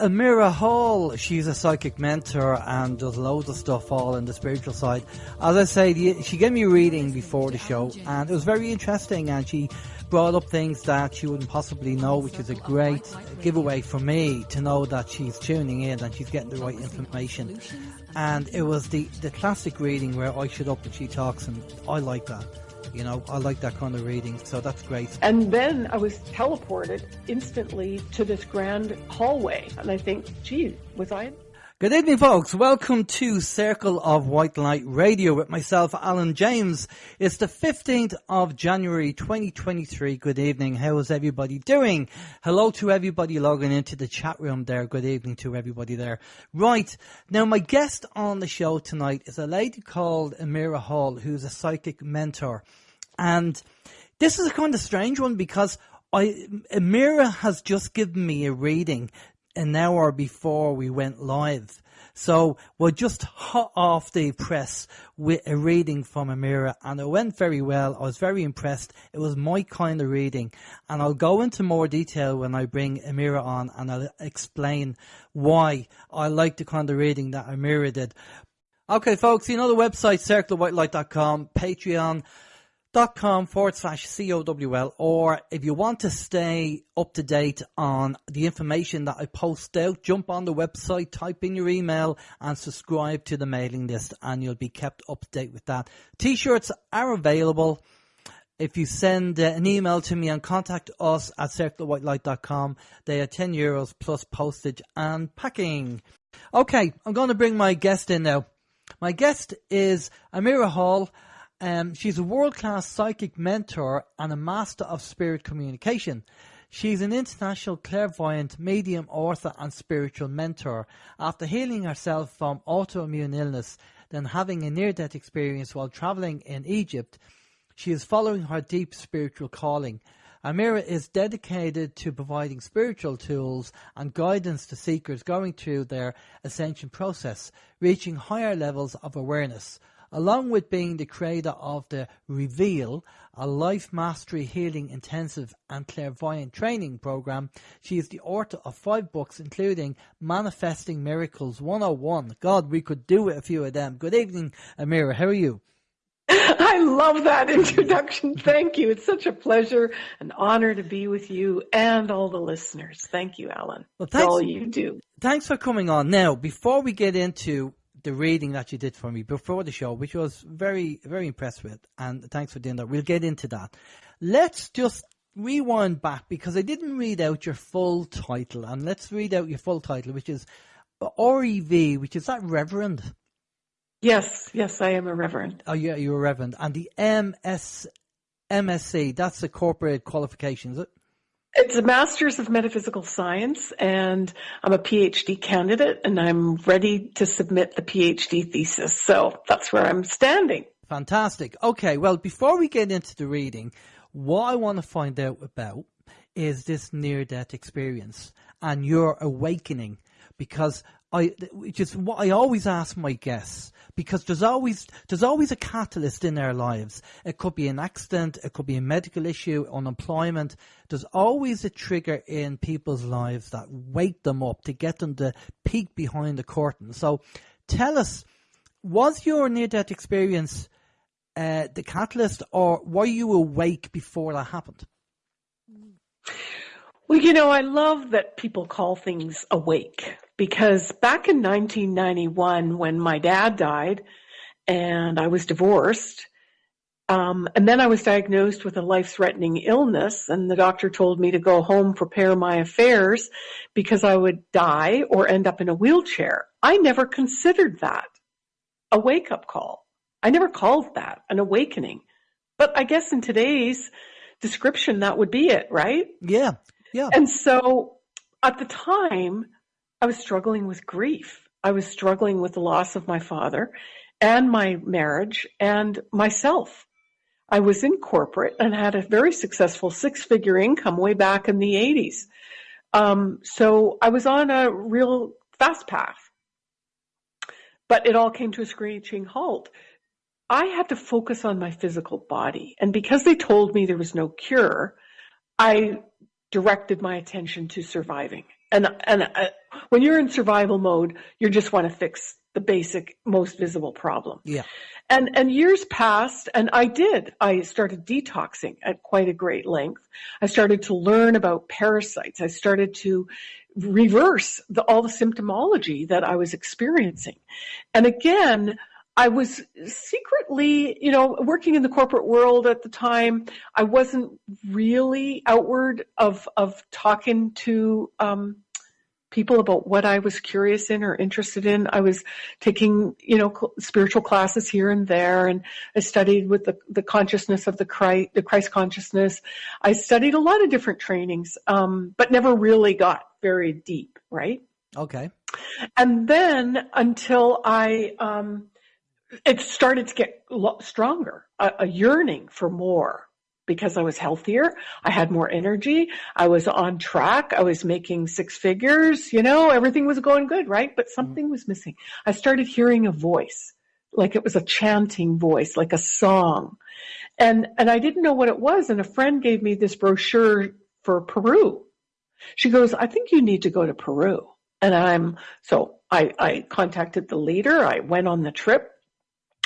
Amira Hall, she's a psychic mentor and does loads of stuff all in the spiritual side. As I say, she gave me a reading before the show and it was very interesting and she brought up things that she wouldn't possibly know, which is a great giveaway for me to know that she's tuning in and she's getting the right information. And it was the, the classic reading where I shut up and she talks and I like that. You know, I like that kind of reading, so that's great. And then I was teleported instantly to this grand hallway, and I think, gee, was I? Good evening, folks. Welcome to Circle of White Light Radio with myself, Alan James. It's the 15th of January 2023. Good evening. How is everybody doing? Hello to everybody logging into the chat room there. Good evening to everybody there. Right. Now, my guest on the show tonight is a lady called Amira Hall, who's a psychic mentor. And this is a kind of strange one because I, Amira has just given me a reading an hour before we went live. So we're just hot off the press with a reading from Amira and it went very well. I was very impressed. It was my kind of reading and I'll go into more detail when I bring Amira on and I'll explain why I like the kind of reading that Amira did. Okay, folks, you know the website, circlewhitelight.com, Patreon, dot com forward slash COWL or if you want to stay up to date on the information that I post out, jump on the website, type in your email and subscribe to the mailing list and you'll be kept up to date with that. T-shirts are available. If you send uh, an email to me and contact us at circlewhitelight.com, they are 10 euros plus postage and packing. Okay, I'm going to bring my guest in now. My guest is Amira Hall. Um, she's a world class psychic mentor and a master of spirit communication. She's an international clairvoyant, medium, author, and spiritual mentor. After healing herself from autoimmune illness, then having a near death experience while traveling in Egypt, she is following her deep spiritual calling. Amira is dedicated to providing spiritual tools and guidance to seekers going through their ascension process, reaching higher levels of awareness along with being the creator of the Reveal, a life mastery healing intensive and clairvoyant training program. She is the author of five books, including Manifesting Miracles 101. God, we could do a few of them. Good evening, Amira. How are you? I love that introduction. Thank you. It's such a pleasure, an honor to be with you and all the listeners. Thank you, Alan. Well, thanks, all you do. Thanks for coming on. Now, before we get into the reading that you did for me before the show, which was very, very impressed with. And thanks for doing that. We'll get into that. Let's just rewind back because I didn't read out your full title. And let's read out your full title, which is REV, which is that Reverend? Yes, yes, I am a Reverend. Oh, yeah, you're a Reverend. And the MS, MSc, that's the corporate qualification, is it? It's a master's of metaphysical science and I'm a PhD candidate and I'm ready to submit the PhD thesis. So that's where I'm standing. Fantastic. Okay. Well, before we get into the reading, what I want to find out about is this near death experience and your awakening because I, which is what I always ask my guests because there's always there's always a catalyst in their lives. It could be an accident, it could be a medical issue, unemployment. There's always a trigger in people's lives that wake them up to get them to peek behind the curtain. So, tell us, was your near-death experience uh, the catalyst, or were you awake before that happened? Well, you know, I love that people call things awake because back in 1991, when my dad died and I was divorced, um, and then I was diagnosed with a life threatening illness, and the doctor told me to go home, prepare my affairs because I would die or end up in a wheelchair. I never considered that a wake up call. I never called that an awakening. But I guess in today's description, that would be it, right? Yeah. Yeah. And so at the time, I was struggling with grief. I was struggling with the loss of my father and my marriage and myself. I was in corporate and had a very successful six figure income way back in the 80s. Um, so I was on a real fast path. But it all came to a screeching halt. I had to focus on my physical body. And because they told me there was no cure, I directed my attention to surviving. And, and uh, When you're in survival mode, you just want to fix the basic, most visible problem. Yeah. And, and years passed and I did. I started detoxing at quite a great length. I started to learn about parasites. I started to reverse the, all the symptomology that I was experiencing. And again, I was secretly, you know, working in the corporate world at the time. I wasn't really outward of of talking to um, people about what I was curious in or interested in. I was taking, you know, spiritual classes here and there, and I studied with the, the consciousness of the Christ, the Christ consciousness. I studied a lot of different trainings, um, but never really got very deep, right? Okay. And then until I, um, it started to get stronger, a, a yearning for more because I was healthier. I had more energy. I was on track. I was making six figures. You know, everything was going good, right? But mm-hmm. something was missing. I started hearing a voice, like it was a chanting voice, like a song. And, and I didn't know what it was. And a friend gave me this brochure for Peru. She goes, I think you need to go to Peru. And I'm, so I, I contacted the leader. I went on the trip.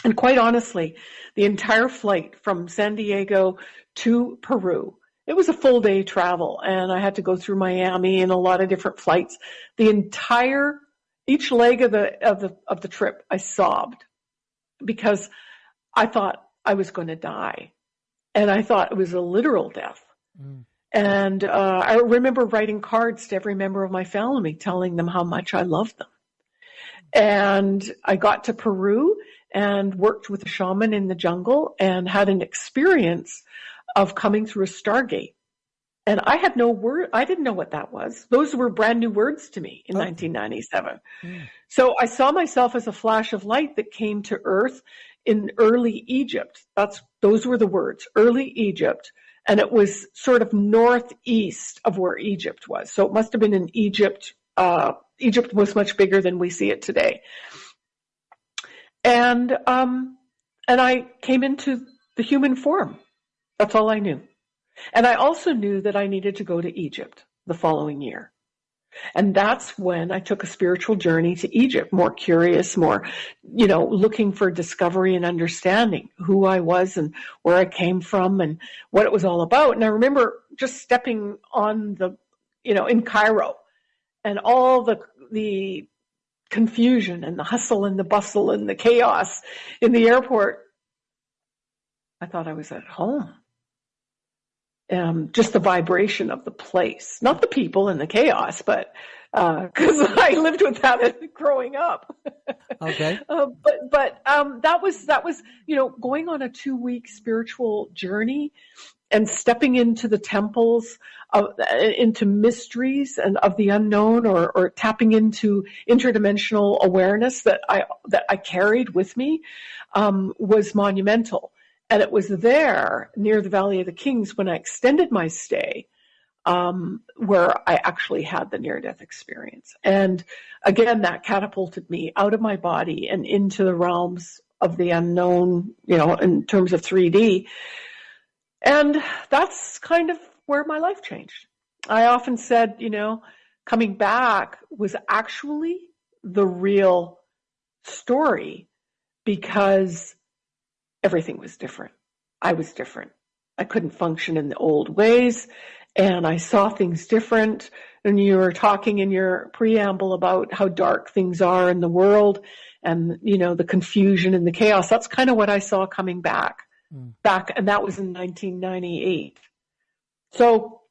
And quite honestly, the entire flight from San Diego to Peru, it was a full day travel and I had to go through Miami and a lot of different flights. The entire, each leg of the, of the, of the trip, I sobbed because I thought I was going to die. And I thought it was a literal death. Mm. And uh, I remember writing cards to every member of my family telling them how much I loved them. And I got to Peru and worked with a shaman in the jungle and had an experience of coming through a stargate. And I had no word, I didn't know what that was. Those were brand new words to me in oh. 1997. Mm. So I saw myself as a flash of light that came to earth in early Egypt. That's, those were the words, early Egypt. And it was sort of northeast of where Egypt was. So it must have been in Egypt. Uh, Egypt was much bigger than we see it today. And, um, and I came into the human form. That's all I knew. And I also knew that I needed to go to Egypt the following year. And that's when I took a spiritual journey to Egypt, more curious, more, you know, looking for discovery and understanding who I was and where I came from and what it was all about. And I remember just stepping on the, you know, in Cairo and all the, the confusion and the hustle and the bustle and the chaos in the airport. I thought I was at home um, just the vibration of the place, not the people and the chaos, but because uh, I lived with that growing up. Okay. uh, but but um, that was that was you know going on a two week spiritual journey and stepping into the temples of, into mysteries and of the unknown or, or tapping into interdimensional awareness that I that I carried with me um, was monumental. And it was there near the Valley of the Kings when I extended my stay um, where I actually had the near death experience. And again, that catapulted me out of my body and into the realms of the unknown, you know, in terms of 3D. And that's kind of where my life changed. I often said, you know, coming back was actually the real story because everything was different. I was different. I couldn't function in the old ways and I saw things different. And you were talking in your preamble about how dark things are in the world and, you know, the confusion and the chaos. That's kind of what I saw coming back, mm. back, and that was in 1998. So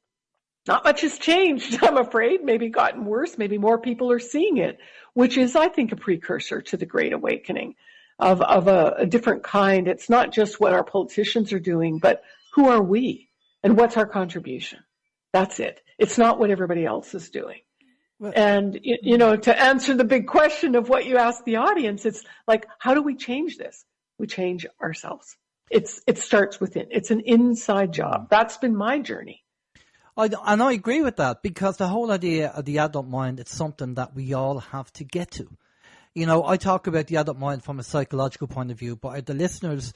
not much has changed, I'm afraid. Maybe gotten worse. Maybe more people are seeing it, which is, I think, a precursor to the Great Awakening of, of a, a different kind. It's not just what our politicians are doing, but who are we and what's our contribution? That's it. It's not what everybody else is doing. Well, and, you know, to answer the big question of what you ask the audience, it's like, how do we change this? We change ourselves. It's, it starts within. It's an inside job. That's been my journey. I, and I agree with that because the whole idea of the adult mind, it's something that we all have to get to you know, I talk about the adult mind from a psychological point of view, but the listeners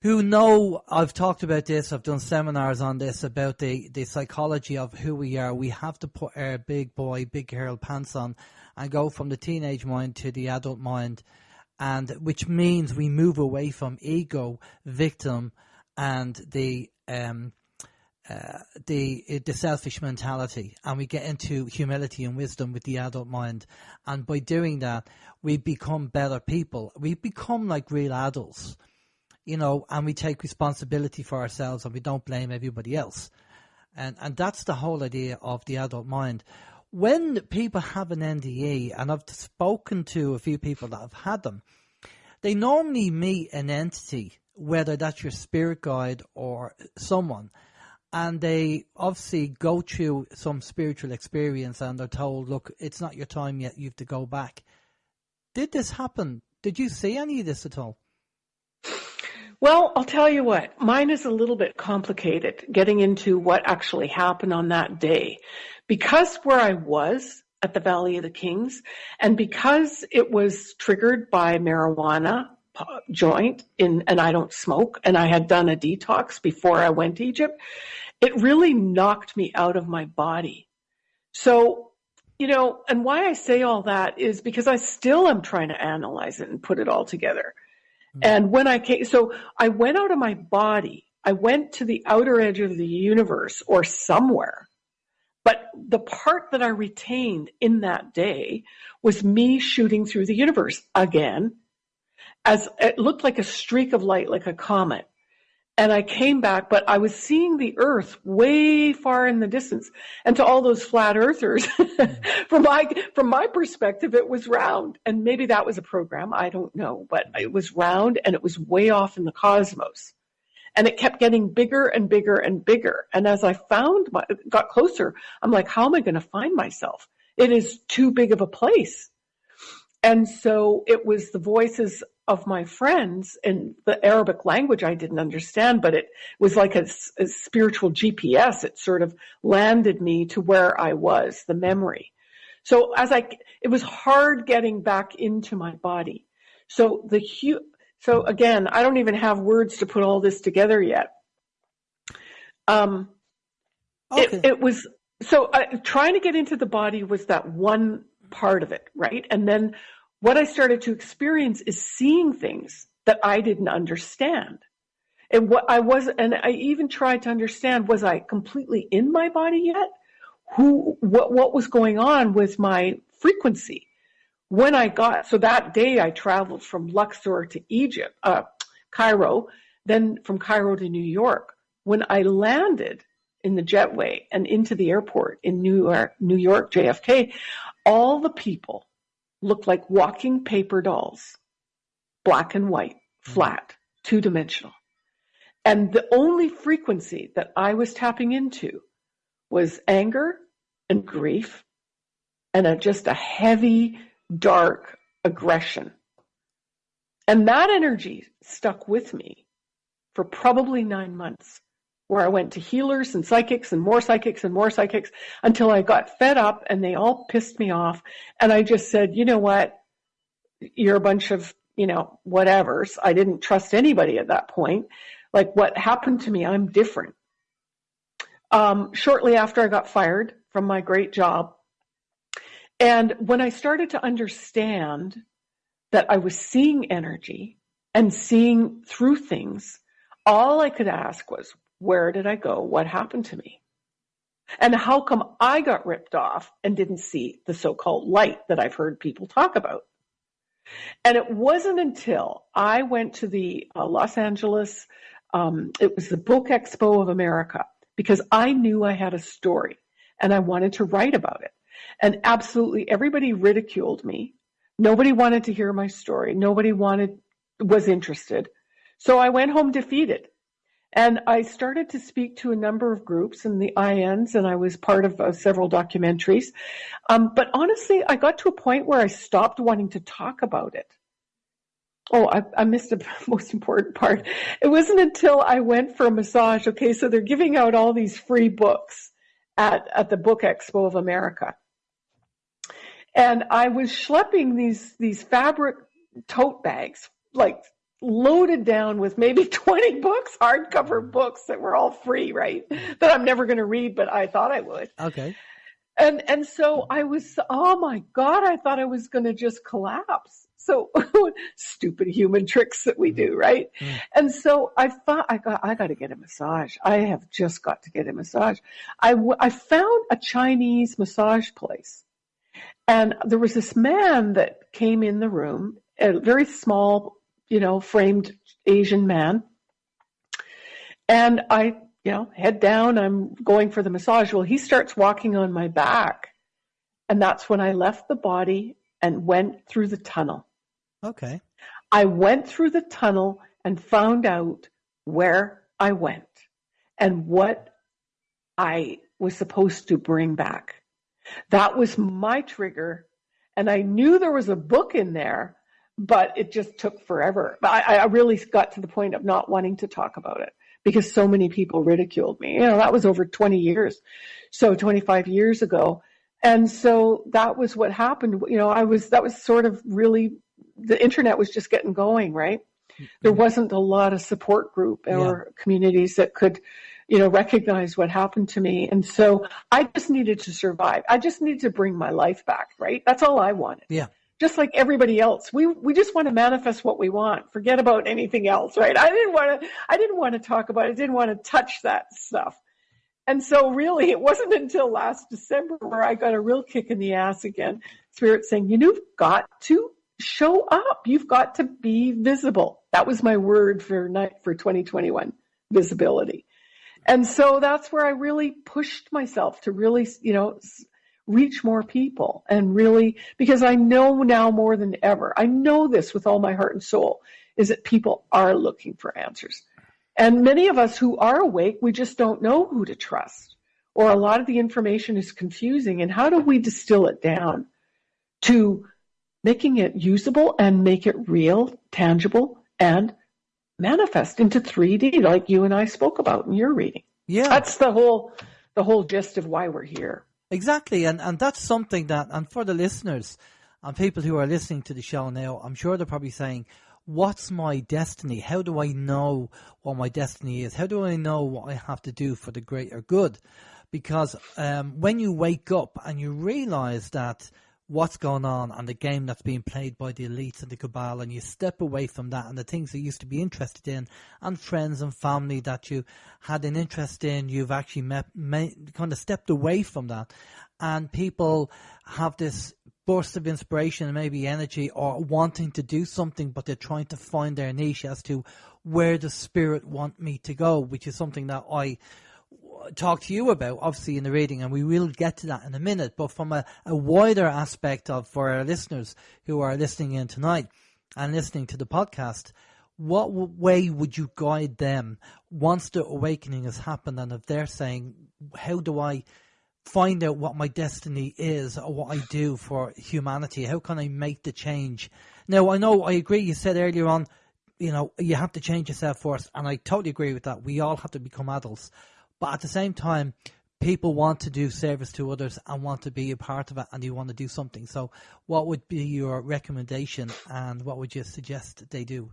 who know I've talked about this, I've done seminars on this about the, the psychology of who we are. We have to put our big boy, big girl pants on and go from the teenage mind to the adult mind and which means we move away from ego, victim, and the um, uh, the the selfish mentality, and we get into humility and wisdom with the adult mind. And by doing that, we become better people. We become like real adults you know, and we take responsibility for ourselves and we don't blame everybody else. And, and that's the whole idea of the adult mind. When people have an NDE, and I've spoken to a few people that have had them, they normally meet an entity, whether that's your spirit guide or someone, and they obviously go through some spiritual experience and they're told, look, it's not your time yet, you have to go back. Did this happen? Did you see any of this at all? Well, I'll tell you what, mine is a little bit complicated getting into what actually happened on that day. Because where I was at the Valley of the Kings, and because it was triggered by marijuana uh, joint in, and I don't smoke, and I had done a detox before I went to Egypt, it really knocked me out of my body. So, you know, and why I say all that is because I still am trying to analyze it and put it all together. Hmm. And when I came, so I went out of my body. I went to the outer edge of the universe or somewhere. But the part that I retained in that day was me shooting through the universe again, as it looked like a streak of light, like a comet and I came back, but I was seeing the earth way far in the distance. And to all those flat earthers, from my, from my perspective, it was round. And maybe that was a program. I don't know, but it was round and it was way off in the cosmos. And it kept getting bigger and bigger and bigger. And as I found my, got closer, I'm like, how am I going to find myself? It is too big of a place. And so it was the voices of my friends in the Arabic language I didn't understand, but it was like a, a, spiritual GPS. It sort of landed me to where I was, the memory. So as I, it was hard getting back into my body. So the hu- so again, I don't even have words to put all this together yet. Um, okay. it, it was, so uh, trying to get into the body was that one part of it, right? And then what I started to experience is seeing things that I didn't understand. And what I was, and I even tried to understand, was I completely in my body yet? Who, what, what was going on with my frequency? When I got, so that day I traveled from Luxor to Egypt, uh, Cairo, then from Cairo to New York. When I landed in the jetway and into the airport in New York, New York JFK, all the people looked like walking paper dolls, black and white, flat, two dimensional. And the only frequency that I was tapping into was anger and grief and a, just a heavy, dark aggression. And that energy stuck with me for probably nine months where I went to healers and psychics and more psychics and more psychics until I got fed up and they all pissed me off. And I just said, you know what? You're a bunch of, you know, whatevers. I didn't trust anybody at that point. Like what happened to me, I'm different. Um, shortly after I got fired from my great job. And when I started to understand that I was seeing energy and seeing through things, all I could ask was, where did I go? What happened to me? And how come I got ripped off and didn't see the so-called light that I've heard people talk about? And it wasn't until I went to the uh, Los Angeles, um, it was the Book Expo of America, because I knew I had a story and I wanted to write about it. And absolutely everybody ridiculed me. Nobody wanted to hear my story. Nobody wanted, was interested. So I went home defeated. And I started to speak to a number of groups in the IANDS, and I was part of uh, several documentaries. Um, but honestly, I got to a point where I stopped wanting to talk about it. Oh, I, I missed the most important part. It wasn't until I went for a massage. Okay, so they're giving out all these free books at, at the Book Expo of America. And I was schlepping these, these fabric tote bags, like loaded down with maybe 20 books, hardcover books that were all free, right? That I'm never going to read, but I thought I would. Okay. And and so I was, oh my God, I thought I was going to just collapse. So stupid human tricks that we do, right? Mm. And so I thought I got I got to get a massage. I have just got to get a massage. I I found a Chinese massage place, and there was this man that came in the room, a very small, you know, framed Asian man, and I you know, head down, I'm going for the massage. Well, he starts walking on my back. And that's when I left the body and went through the tunnel. Okay. I went through the tunnel and found out where I went and what I was supposed to bring back. That was my trigger. And I knew there was a book in there, but it just took forever. I, I really got to the point of not wanting to talk about it because so many people ridiculed me. You know, that was over 20 years. So 25 years ago. And so that was what happened. You know, I was, that was sort of really, the internet was just getting going, right? There mm-hmm. wasn't a lot of support group or yeah. communities that could, you know, recognize what happened to me. And so I just needed to survive. I just needed to bring my life back, right? That's all I wanted. Yeah just like everybody else. We we just want to manifest what we want. Forget about anything else, right? I didn't want to I didn't want to talk about it. I didn't want to touch that stuff. And so really it wasn't until last December where I got a real kick in the ass again. Spirit saying, you've got to show up. You've got to be visible. That was my word for night for 2021, visibility. And so that's where I really pushed myself to really, you know, reach more people and really, because I know now more than ever, I know this with all my heart and soul, is that people are looking for answers. And many of us who are awake, we just don't know who to trust. Or a lot of the information is confusing. And how do we distill it down to making it usable and make it real, tangible, and manifest into 3D, like you and I spoke about in your reading? Yeah. That's the whole the whole gist of why we're here. Exactly, and and that's something that, and for the listeners and people who are listening to the show now, I'm sure they're probably saying, "What's my destiny? How do I know what my destiny is? How do I know what I have to do for the greater good?" Because um, when you wake up and you realize that what's going on and the game that's being played by the elites and the cabal and you step away from that and the things you used to be interested in and friends and family that you had an interest in you've actually met, met kind of stepped away from that. And people have this burst of inspiration and maybe energy or wanting to do something but they're trying to find their niche as to where the spirit want me to go which is something that I talk to you about, obviously in the reading, and we will get to that in a minute. But from a, a wider aspect of for our listeners who are listening in tonight and listening to the podcast, what way would you guide them once the awakening has happened, and if they're saying, "How do I?" find out what my destiny is or what I do for humanity. How can I make the change? Now, I know I agree. You said earlier on, you know, you have to change yourself first, and I totally agree with that. We all have to become adults. But at the same time, people want to do service to others and want to be a part of it and you want to do something. So, what would be your recommendation and what would you suggest they do?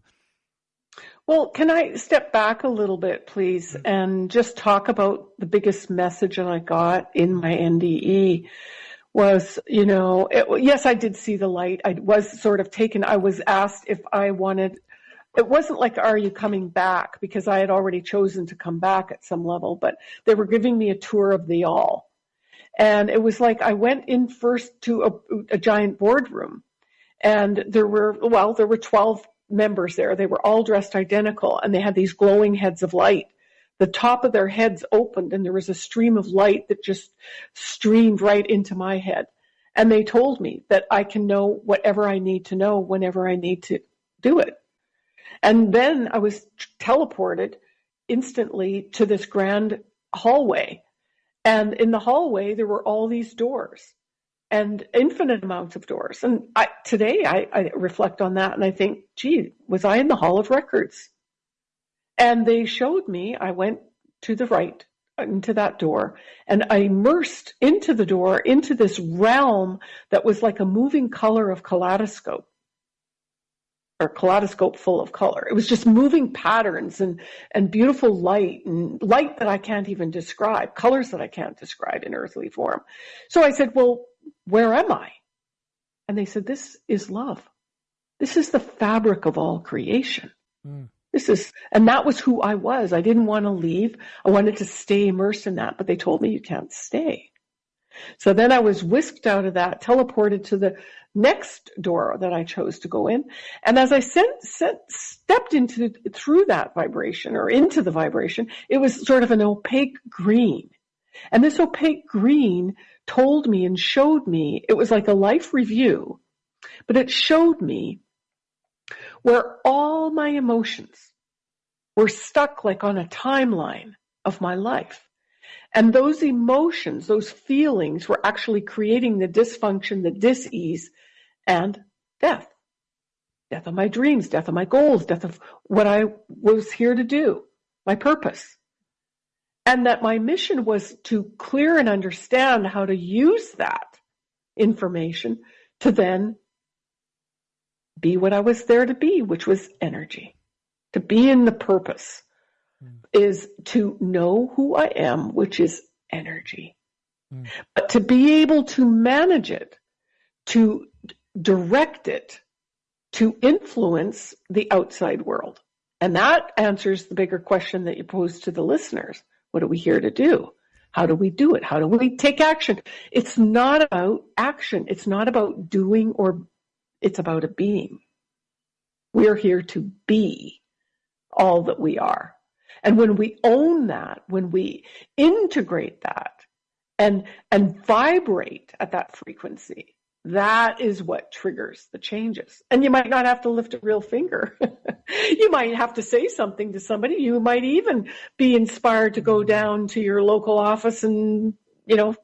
Well, can I step back a little bit, please, mm-hmm. and just talk about the biggest message that I got in my NDE was, you know, it, yes, I did see the light. I was sort of taken. I was asked if I wanted it wasn't like, are you coming back? Because I had already chosen to come back at some level, but they were giving me a tour of the all. And it was like I went in first to a, a giant boardroom and there were, well, there were 12 members there. They were all dressed identical and they had these glowing heads of light. The top of their heads opened and there was a stream of light that just streamed right into my head. And they told me that I can know whatever I need to know whenever I need to do it. And then I was teleported instantly to this grand hallway. And in the hallway, there were all these doors and infinite amounts of doors. And I, today I, I reflect on that and I think, gee, was I in the Hall of Records? And they showed me, I went to the right into that door and I immersed into the door into this realm that was like a moving color of kaleidoscope. Or kaleidoscope full of color. It was just moving patterns and, and beautiful light and light that I can't even describe, colors that I can't describe in earthly form. So I said, well, where am I? And they said, this is love. This is the fabric of all creation. Mm. This is, and that was who I was. I didn't want to leave. I wanted to stay immersed in that, but they told me you can't stay. So then I was whisked out of that, teleported to the next door that I chose to go in. And as I sent, sent, stepped into, through that vibration or into the vibration, it was sort of an opaque green. And this opaque green told me and showed me, it was like a life review, but it showed me where all my emotions were stuck like on a timeline of my life. And those emotions, those feelings were actually creating the dysfunction, the dis-ease and death. Death of my dreams, death of my goals, death of what I was here to do, my purpose. And that my mission was to clear and understand how to use that information to then be what I was there to be, which was energy. To be in the purpose mm. is to know who I am, which is energy. Mm. But to be able to manage it, to direct it, to influence the outside world. And that answers the bigger question that you posed to the listeners. What are we here to do? How do we do it? How do we take action? It's not about action. It's not about doing or it's about a being. We're here to be all that we are. And when we own that, when we integrate that and, and vibrate at that frequency, that is what triggers the changes. And you might not have to lift a real finger. you might have to say something to somebody. You might even be inspired to go down to your local office and, you know,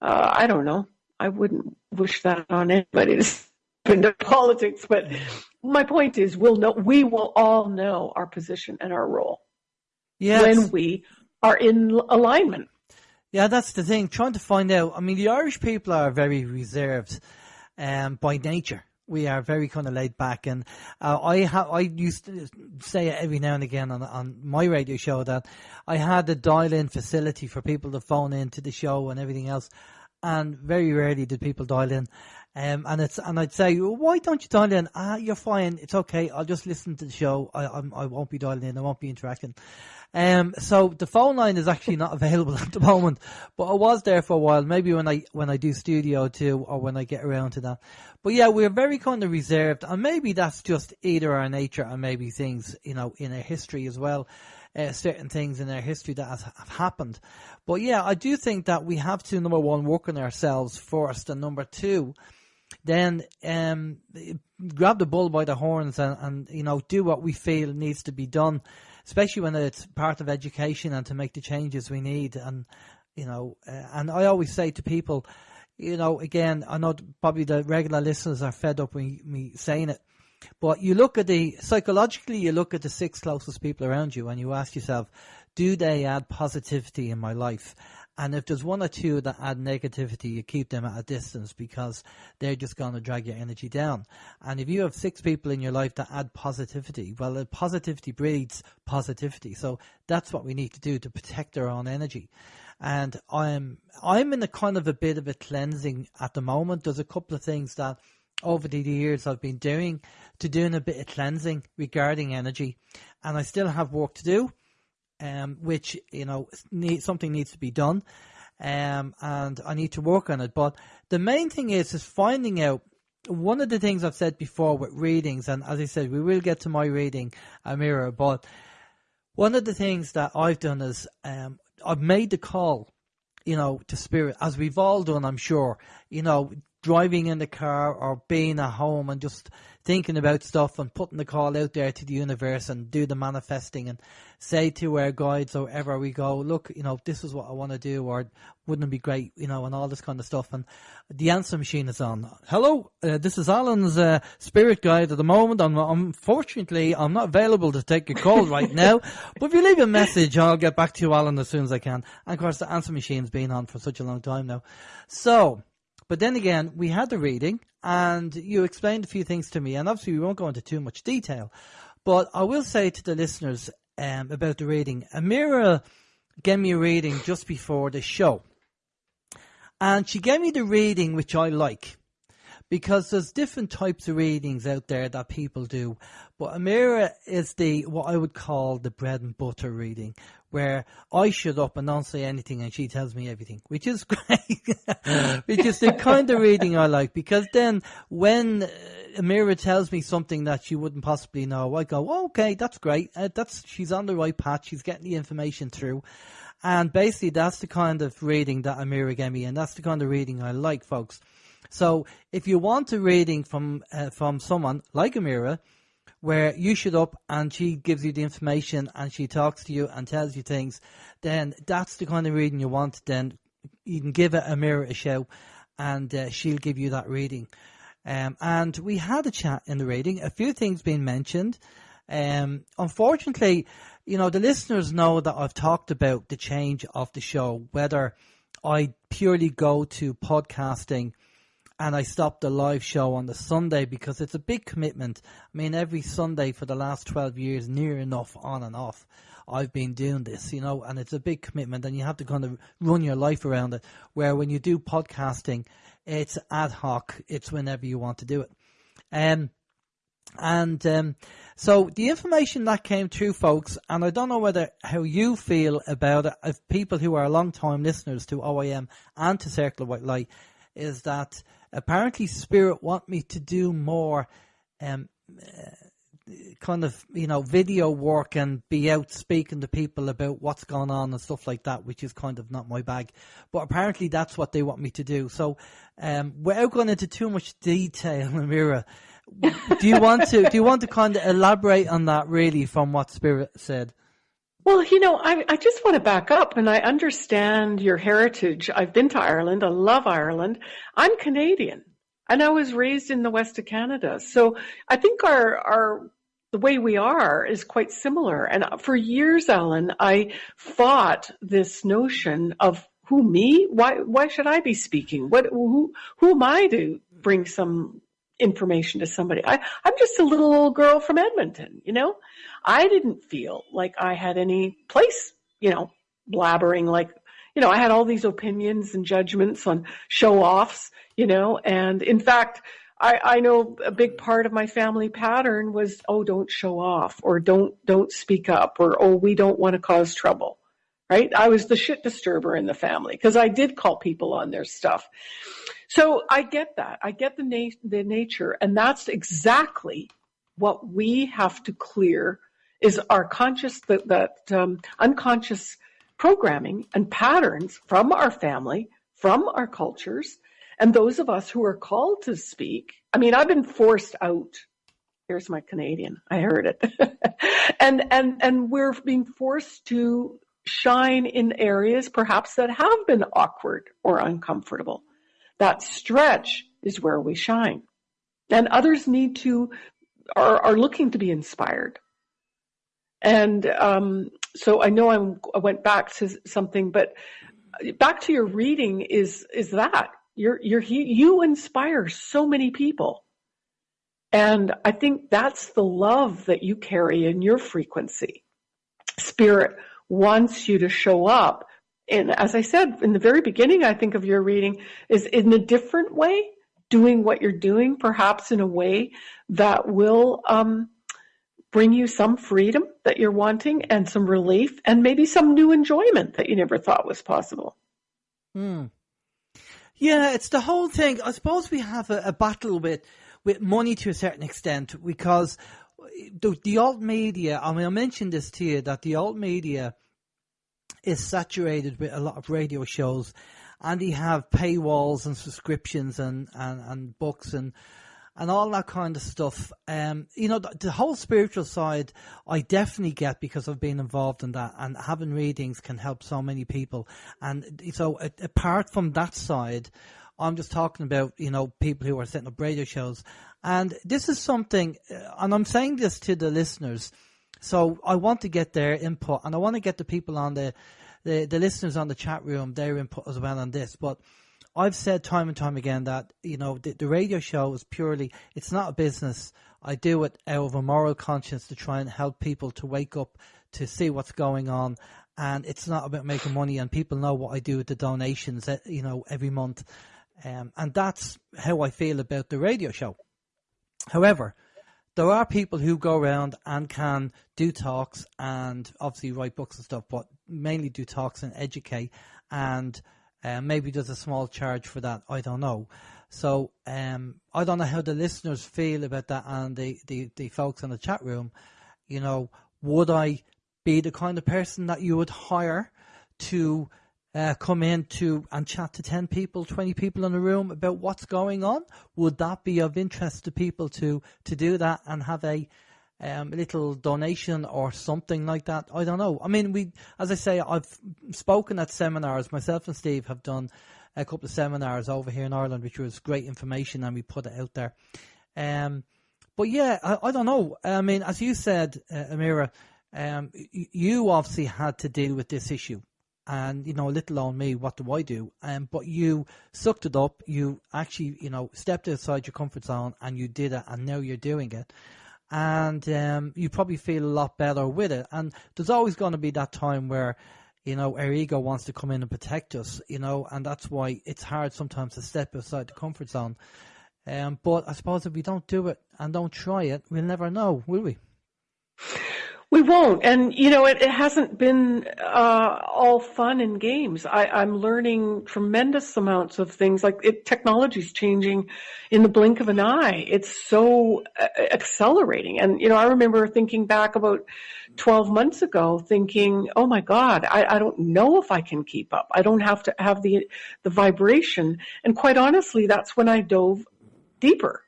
uh, I don't know. I wouldn't wish that on anybody into politics, but my point is we'll know we will all know our position and our role yes. when we are in alignment. Yeah, that's the thing. Trying to find out. I mean, the Irish people are very reserved um, by nature. We are very kind of laid back, and uh, I ha- I used to say it every now and again on on my radio show that I had a dial-in facility for people to phone in to the show and everything else, and very rarely did people dial in. Um, and it's and I'd say, well, why don't you dial in? Ah, you're fine. It's okay. I'll just listen to the show. I I'm, I will not be dialing in. I won't be interacting. Um, so the phone line is actually not available at the moment, but I was there for a while. Maybe when I when I do studio too, or when I get around to that. But yeah, we're very kind of reserved, and maybe that's just either our nature and maybe things you know in our history as well. Uh, certain things in our history that has, have happened. But yeah, I do think that we have to number one work on ourselves first, and number two then um, grab the bull by the horns and, and you know do what we feel needs to be done, especially when it's part of education and to make the changes we need. And you know, uh, and I always say to people, you know, again, I know probably the regular listeners are fed up with me saying it, but you look at the psychologically, you look at the six closest people around you, and you ask yourself, do they add positivity in my life? And if there's one or two that add negativity, you keep them at a distance because they're just going to drag your energy down. And if you have six people in your life that add positivity, well, positivity breeds positivity. So that's what we need to do to protect our own energy. And I'm I'm in a kind of a bit of a cleansing at the moment. There's a couple of things that over the years I've been doing to doing a bit of cleansing regarding energy, and I still have work to do um, which you know need, something needs to be done, um, and I need to work on it. But the main thing is is finding out. One of the things I've said before with readings, and as I said, we will get to my reading, Amira, but one of the things that I've done is um, I've made the call, you know, to spirit, as we've all done, I'm sure, you know, driving in the car or being at home and just thinking about stuff and putting the call out there to the universe and do the manifesting and say to our guides or wherever we go, look, you know, this is what I want to do or wouldn't it be great, you know, and all this kind of stuff. And the answer machine is on. Hello, uh, this is Alan's uh, spirit guide at the moment. I'm, unfortunately, I'm not available to take your call right now, but if you leave a message, I'll get back to you, Alan, as soon as I can. And of course, the answer machine's been on for such a long time now. So, but then again, we had the reading and you explained a few things to me, and obviously we won't go into too much detail, but I will say to the listeners um, about the reading. Amira gave me a reading just before the show, and she gave me the reading which I like because there's different types of readings out there that people do. But Amira is the what I would call the bread and butter reading, where I shut up and don't say anything and she tells me everything, which is great. which is the kind of reading I like because then when uh, Amira tells me something that she wouldn't possibly know, I go, oh, okay, that's great. Uh, that's she's on the right path. She's getting the information through. And basically, that's the kind of reading that Amira gave me, and that's the kind of reading I like, folks. So if you want a reading from uh, from someone like Amira, where you shut up and she gives you the information and she talks to you and tells you things, then that's the kind of reading you want. Then you can give it Amira a show and uh, she'll give you that reading. Um, and we had a chat in the reading, a few things being mentioned. Um, unfortunately, you know, the listeners know that I've talked about the change of the show, whether I purely go to podcasting and I stopped the live show on the Sunday because it's a big commitment. I mean, every Sunday for the last 12 years, near enough on and off, I've been doing this, you know, and it's a big commitment and you have to kind of run your life around it. Where when you do podcasting, it's ad hoc, it's whenever you want to do it. Um, and um, so the information that came through, folks, and I don't know whether how you feel about it, if people who are long time listeners to OIM and to Circle of White Light, is that apparently Spirit want me to do more um, uh, kind of you know video work and be out speaking to people about what's going on and stuff like that, which is kind of not my bag. But apparently that's what they want me to do. So um, without going into too much detail, Amira, do you want to do you want to kind of elaborate on that really from what Spirit said? Well, you know, I, I just want to back up and I understand your heritage. I've been to Ireland. I love Ireland. I'm Canadian and I was raised in the west of Canada. So I think our, our, the way we are is quite similar. And for years, Alan, I fought this notion of who me? Why, why should I be speaking? What, who, who am I to bring some information to somebody? I, I'm just a little old girl from Edmonton, you know? I didn't feel like I had any place, you know, blabbering like, you know, I had all these opinions and judgments on show offs, you know, and in fact, I, I know a big part of my family pattern was, oh, don't show off or don't, don't speak up or, oh, we don't want to cause trouble. Right. I was the shit disturber in the family because I did call people on their stuff. So I get that. I get the, na- the nature and that's exactly what we have to clear is our conscious, that, that um, unconscious programming and patterns from our family, from our cultures, and those of us who are called to speak. I mean, I've been forced out. Here's my Canadian. I heard it. and, and, and we're being forced to shine in areas perhaps that have been awkward or uncomfortable. That stretch is where we shine. And others need to, are, are looking to be inspired. And um, so I know I'm, I went back to something, but back to your reading is is that you're you're you inspire so many people, and I think that's the love that you carry in your frequency. Spirit wants you to show up, and as I said in the very beginning, I think of your reading is in a different way, doing what you're doing, perhaps in a way that will. Um, bring you some freedom that you're wanting and some relief and maybe some new enjoyment that you never thought was possible. Hmm. Yeah, it's the whole thing. I suppose we have a, a, battle with with money to a certain extent because the, the alt media. I mean, I mentioned this to you that the alt media is saturated with a lot of radio shows, and they have paywalls and subscriptions and and, and books and and all that kind of stuff. Um, you know, the, the, whole spiritual side, I definitely get because I've been involved in that, and having readings can help so many people. And so, apart from that side, I'm just talking about you know people who are setting up radio shows, and this is something, uh, and I'm saying this to the listeners. So I want to get their input, and I want to get the people on the the, the listeners on the chat room their input as well on this, but I've said time and time again that you know the, the radio show is purely it's not a business. I do it out of a moral conscience to try and help people to wake up to see what's going on. And it's not about making money and people know what I do with the donations eh, you know every month. Um, and that's how I feel about the radio show. However there are people who go around and can do talks and obviously write books and stuff but mainly do talks and educate and uh, maybe there's a small charge for that I don't know. So um, I don't know how the listeners feel about that and the, the, the folks in the chat room. You know would I be the kind of person that you would hire to uh, come in to and chat to 10 people, 20 people in a room about what's going on? Would that be of interest to people to, to do that and have a um, little donation or something like that? I don't know. I mean, we, as I say, I've spoken at seminars. Myself and Steve have done a couple of seminars over here in Ireland, which was great information, and we put it out there. Um, but yeah, I, I, don't know. I mean, as you said, uh, Amira, um, you obviously had to deal with this issue, and you know, a little on me, what do I do? Um, but you sucked it up. You actually, you know, stepped outside your comfort zone, and you did it, and now you're doing it, and um, you probably feel a lot better with it. And there's always going to be that time where. You know, our ego wants to come in and protect us, you know, and that's why it's hard sometimes to step outside the comfort zone. Um, but I suppose if we don't do it and don't try it, we'll never know, will we? We won't. And, you know, it, it hasn't been uh, all fun and games. I, I'm learning tremendous amounts of things. Like it, technology's changing in the blink of an eye. It's so uh, accelerating. And, you know, I remember thinking back about 12 months ago thinking, oh my God, I, I don't know if I can keep up. I don't have to have the, the vibration. And quite honestly, that's when I dove deeper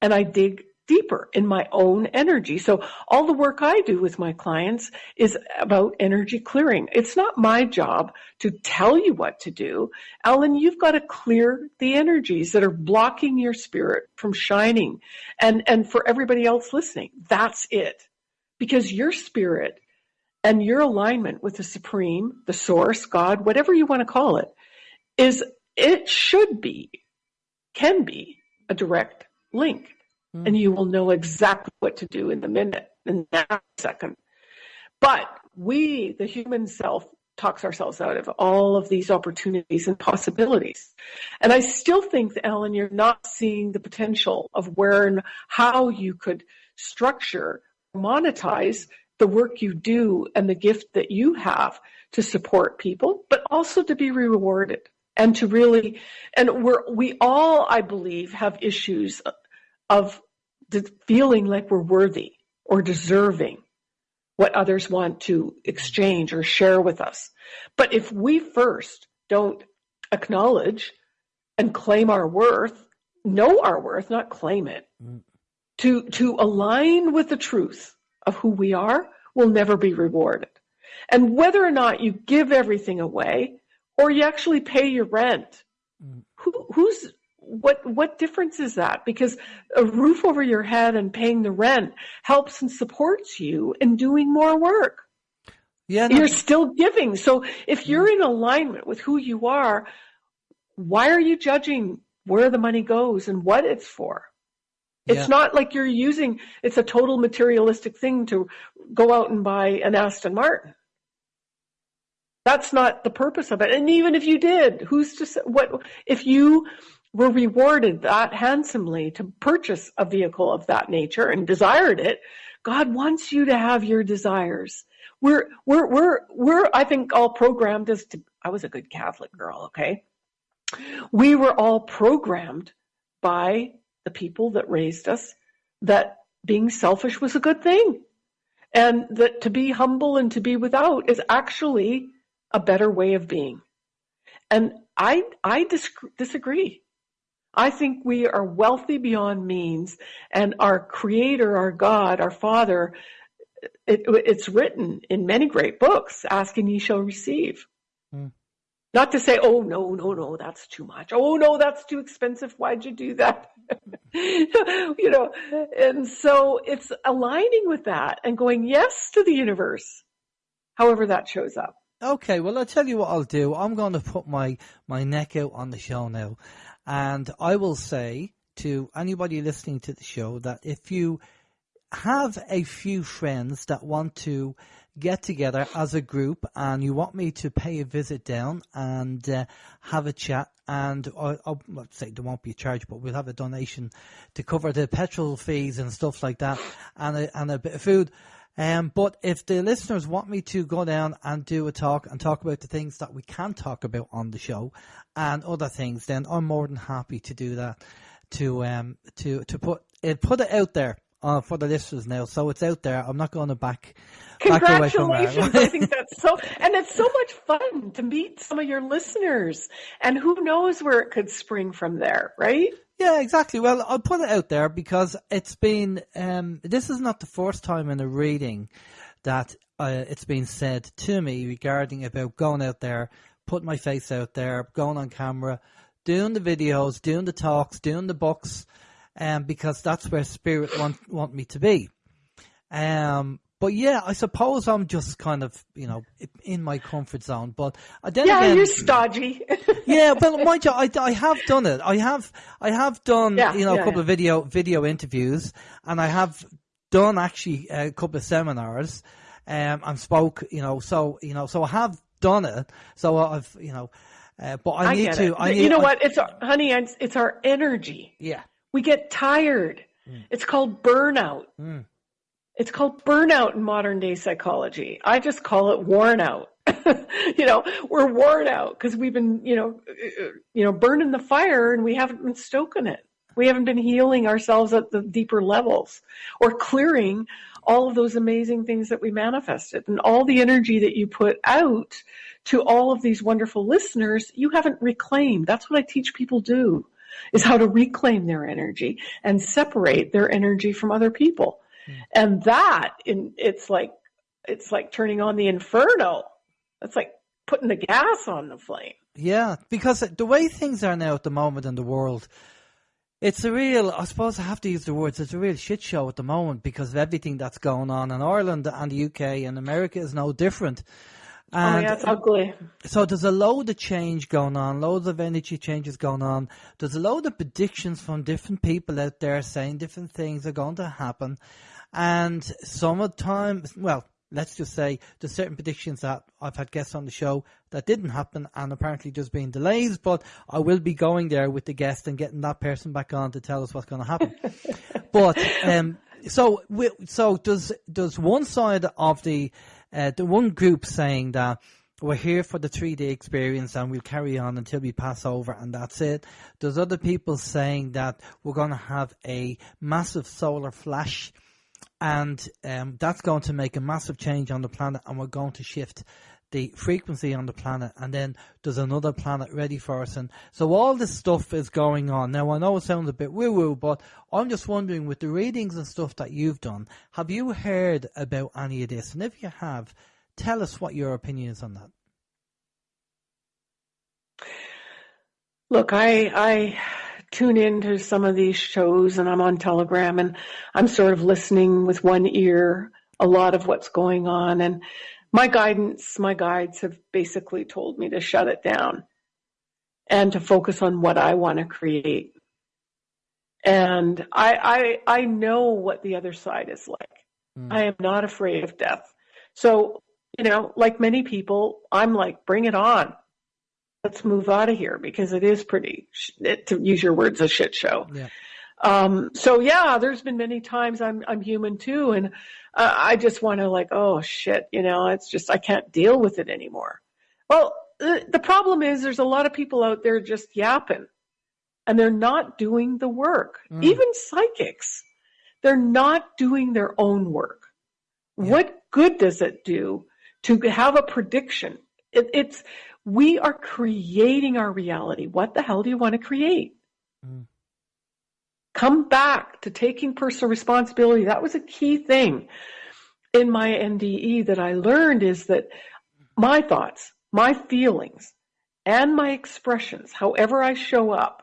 and I dig deeper in my own energy. So all the work I do with my clients is about energy clearing. It's not my job to tell you what to do. Alan, you've got to clear the energies that are blocking your spirit from shining. And, and for everybody else listening, that's it. Because your spirit and your alignment with the supreme, the source, God, whatever you want to call it, is it should be, can be a direct link mm. and you will know exactly what to do in the minute, in that second. But we, the human self, talks ourselves out of all of these opportunities and possibilities. And I still think, Ellen, you're not seeing the potential of where and how you could structure, monetize the work you do and the gift that you have to support people, but also to be rewarded and to really, and we're, we all, I believe, have issues of feeling like we're worthy or deserving what others want to exchange or share with us. But if we first don't acknowledge and claim our worth, know our worth, not claim it, mm. to, to align with the truth of who we are, will never be rewarded. And whether or not you give everything away or you actually pay your rent, mm. who, who's what what difference is that? Because a roof over your head and paying the rent helps and supports you in doing more work. Yeah, no. you're still giving. So if mm-hmm. you're in alignment with who you are, why are you judging where the money goes and what it's for? It's yeah. not like you're using it's a total materialistic thing to go out and buy an Aston Martin. That's not the purpose of it. And even if you did, who's to say what if you were rewarded that handsomely to purchase a vehicle of that nature and desired it, God wants you to have your desires. We're, we're, we're, we're, I think all programmed as to, I was a good Catholic girl, okay? We were all programmed by the people that raised us that being selfish was a good thing. And that to be humble and to be without is actually a better way of being. And I, I disagree. I think we are wealthy beyond means, and our Creator, our God, our Father, it, it's written in many great books, ask and ye shall receive. Hmm. Not to say, oh, no, no, no, that's too much. Oh, no, that's too expensive. Why'd you do that? you know, and so it's aligning with that and going yes to the universe, however that shows up. Okay, well, I'll tell you what I'll do. I'm going to put my, my neck out on the show now. And I will say to anybody listening to the show that if you have a few friends that want to get together as a group and you want me to pay a visit down and uh, have a chat and I'll, I'll say there won't be a charge but we'll have a donation to cover the petrol fees and stuff like that and a, and a bit of food um, but if the listeners want me to go down and do a talk and talk about the things that we can talk about on the show and other things, then I'm more than happy to do that. To um to to put it put it out there uh, for the listeners now, so it's out there. I'm not going to back. Congratulations! Back I think that's so, and it's so much fun to meet some of your listeners, and who knows where it could spring from there, right? Yeah, exactly. Well, I'll put it out there because it's been, um, this is not the first time in a reading that uh, it's been said to me regarding about going out there, putting my face out there, going on camera, doing the videos, doing the talks, doing the books, um, because that's where spirit want, want me to be. Um, but yeah, I suppose I'm just kind of, you know, in my comfort zone. But then yeah, again, you're stodgy. yeah, well, mind you, I, I have done it. I have, I have done, yeah, you know, yeah, a couple yeah. of video video interviews, and I have done actually a couple of seminars, um, and spoke, you know, so you know, so I have done it. So I've, you know, uh, but I, I need to. I need, you know I, what? It's our, honey. It's, it's our energy. Yeah. We get tired. Mm. It's called burnout. Mm. It's called burnout in modern day psychology. I just call it worn out. you know, we're worn out because we've been, you know, you know, burning the fire and we haven't been stoking it. We haven't been healing ourselves at the deeper levels or clearing all of those amazing things that we manifested and all the energy that you put out to all of these wonderful listeners, you haven't reclaimed. That's what I teach people do is how to reclaim their energy and separate their energy from other people. Mm. And that in, it's like, it's like turning on the inferno. It's like putting the gas on the flame. Yeah, because the way things are now at the moment in the world, it's a real, I suppose I have to use the words, it's a real shit show at the moment because of everything that's going on in Ireland and the UK and America is no different. And oh yeah, it's ugly. So there's a load of change going on, loads of energy changes going on. There's a load of predictions from different people out there saying different things are going to happen. And some of the time, well, let's just say there's certain predictions that I've had guests on the show that didn't happen and apparently just been delays, but I will be going there with the guest and getting that person back on to tell us what's going to happen. but, um, so, so does, does one side of the, uh, the one group saying that we're here for the three day experience and we'll carry on until we pass over and that's it. There's other people saying that we're going to have a massive solar flash and um, that's going to make a massive change on the planet and we're going to shift the frequency on the planet and then there's another planet ready for us. And so all this stuff is going on. Now i know it sounds a bit woo woo but i'm just wondering with the readings and stuff that you've done have you heard about any of this? And if you have tell us what your opinion is on that. Look i i tune into some of these shows and i'm on telegram and i'm sort of listening with one ear a lot of what's going on. And my guidance, my guides have basically told me to shut it down and to focus on what I want to create. And I, I, I know what the other side is like. Mm. I am not afraid of death. So, you know, like many people, I'm like, bring it on. Let's move out of here because it is pretty, to use your words, a shit show. Yeah. Um, so yeah, there's been many times I'm I'm human too, and uh, I just want to like, oh shit, you know, it's just I can't deal with it anymore. Well, the, the problem is there's a lot of people out there just yapping, and they're not doing the work. Mm. Even psychics, they're not doing their own work. Yeah. What good does it do to have a prediction? It, it's we are creating our reality. What the hell do you want to create? Mm come back to taking personal responsibility. That was a key thing in my NDE that I learned is that my thoughts, my feelings, and my expressions, however I show up,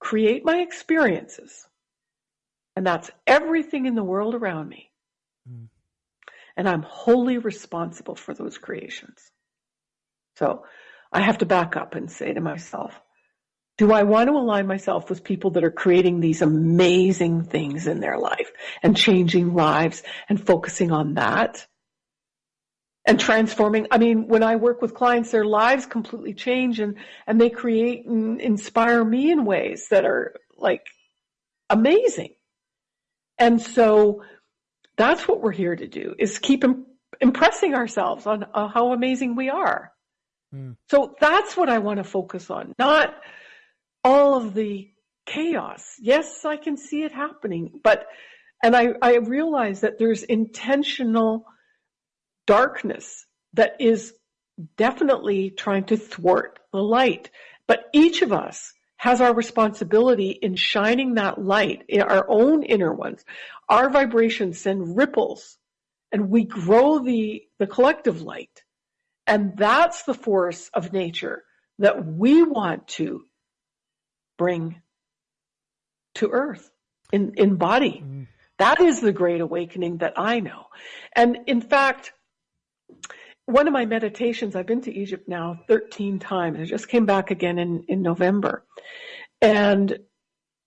create my experiences. And that's everything in the world around me. Mm. and I'm wholly responsible for those creations. So I have to back up and say to myself, do I want to align myself with people that are creating these amazing things in their life and changing lives and focusing on that? and transforming. I mean, when I work with clients, their lives completely change and, and they create and inspire me in ways that are like amazing. And so that's what we're here to do is keep impressing ourselves on how amazing we are. Mm. So that's what I want to focus on, not all of the chaos. Yes, I can see it happening, but, and I, I realize that there's intentional darkness that is definitely trying to thwart the light. But each of us has our responsibility in shining that light in our own inner ones. Our vibrations send ripples and we grow the, the collective light. And that's the force of nature that we want to bring to earth in, in body. Mm. That is the great awakening that I know. And in fact, one of my meditations, I've been to Egypt now 13 times. I just came back again in, in November. And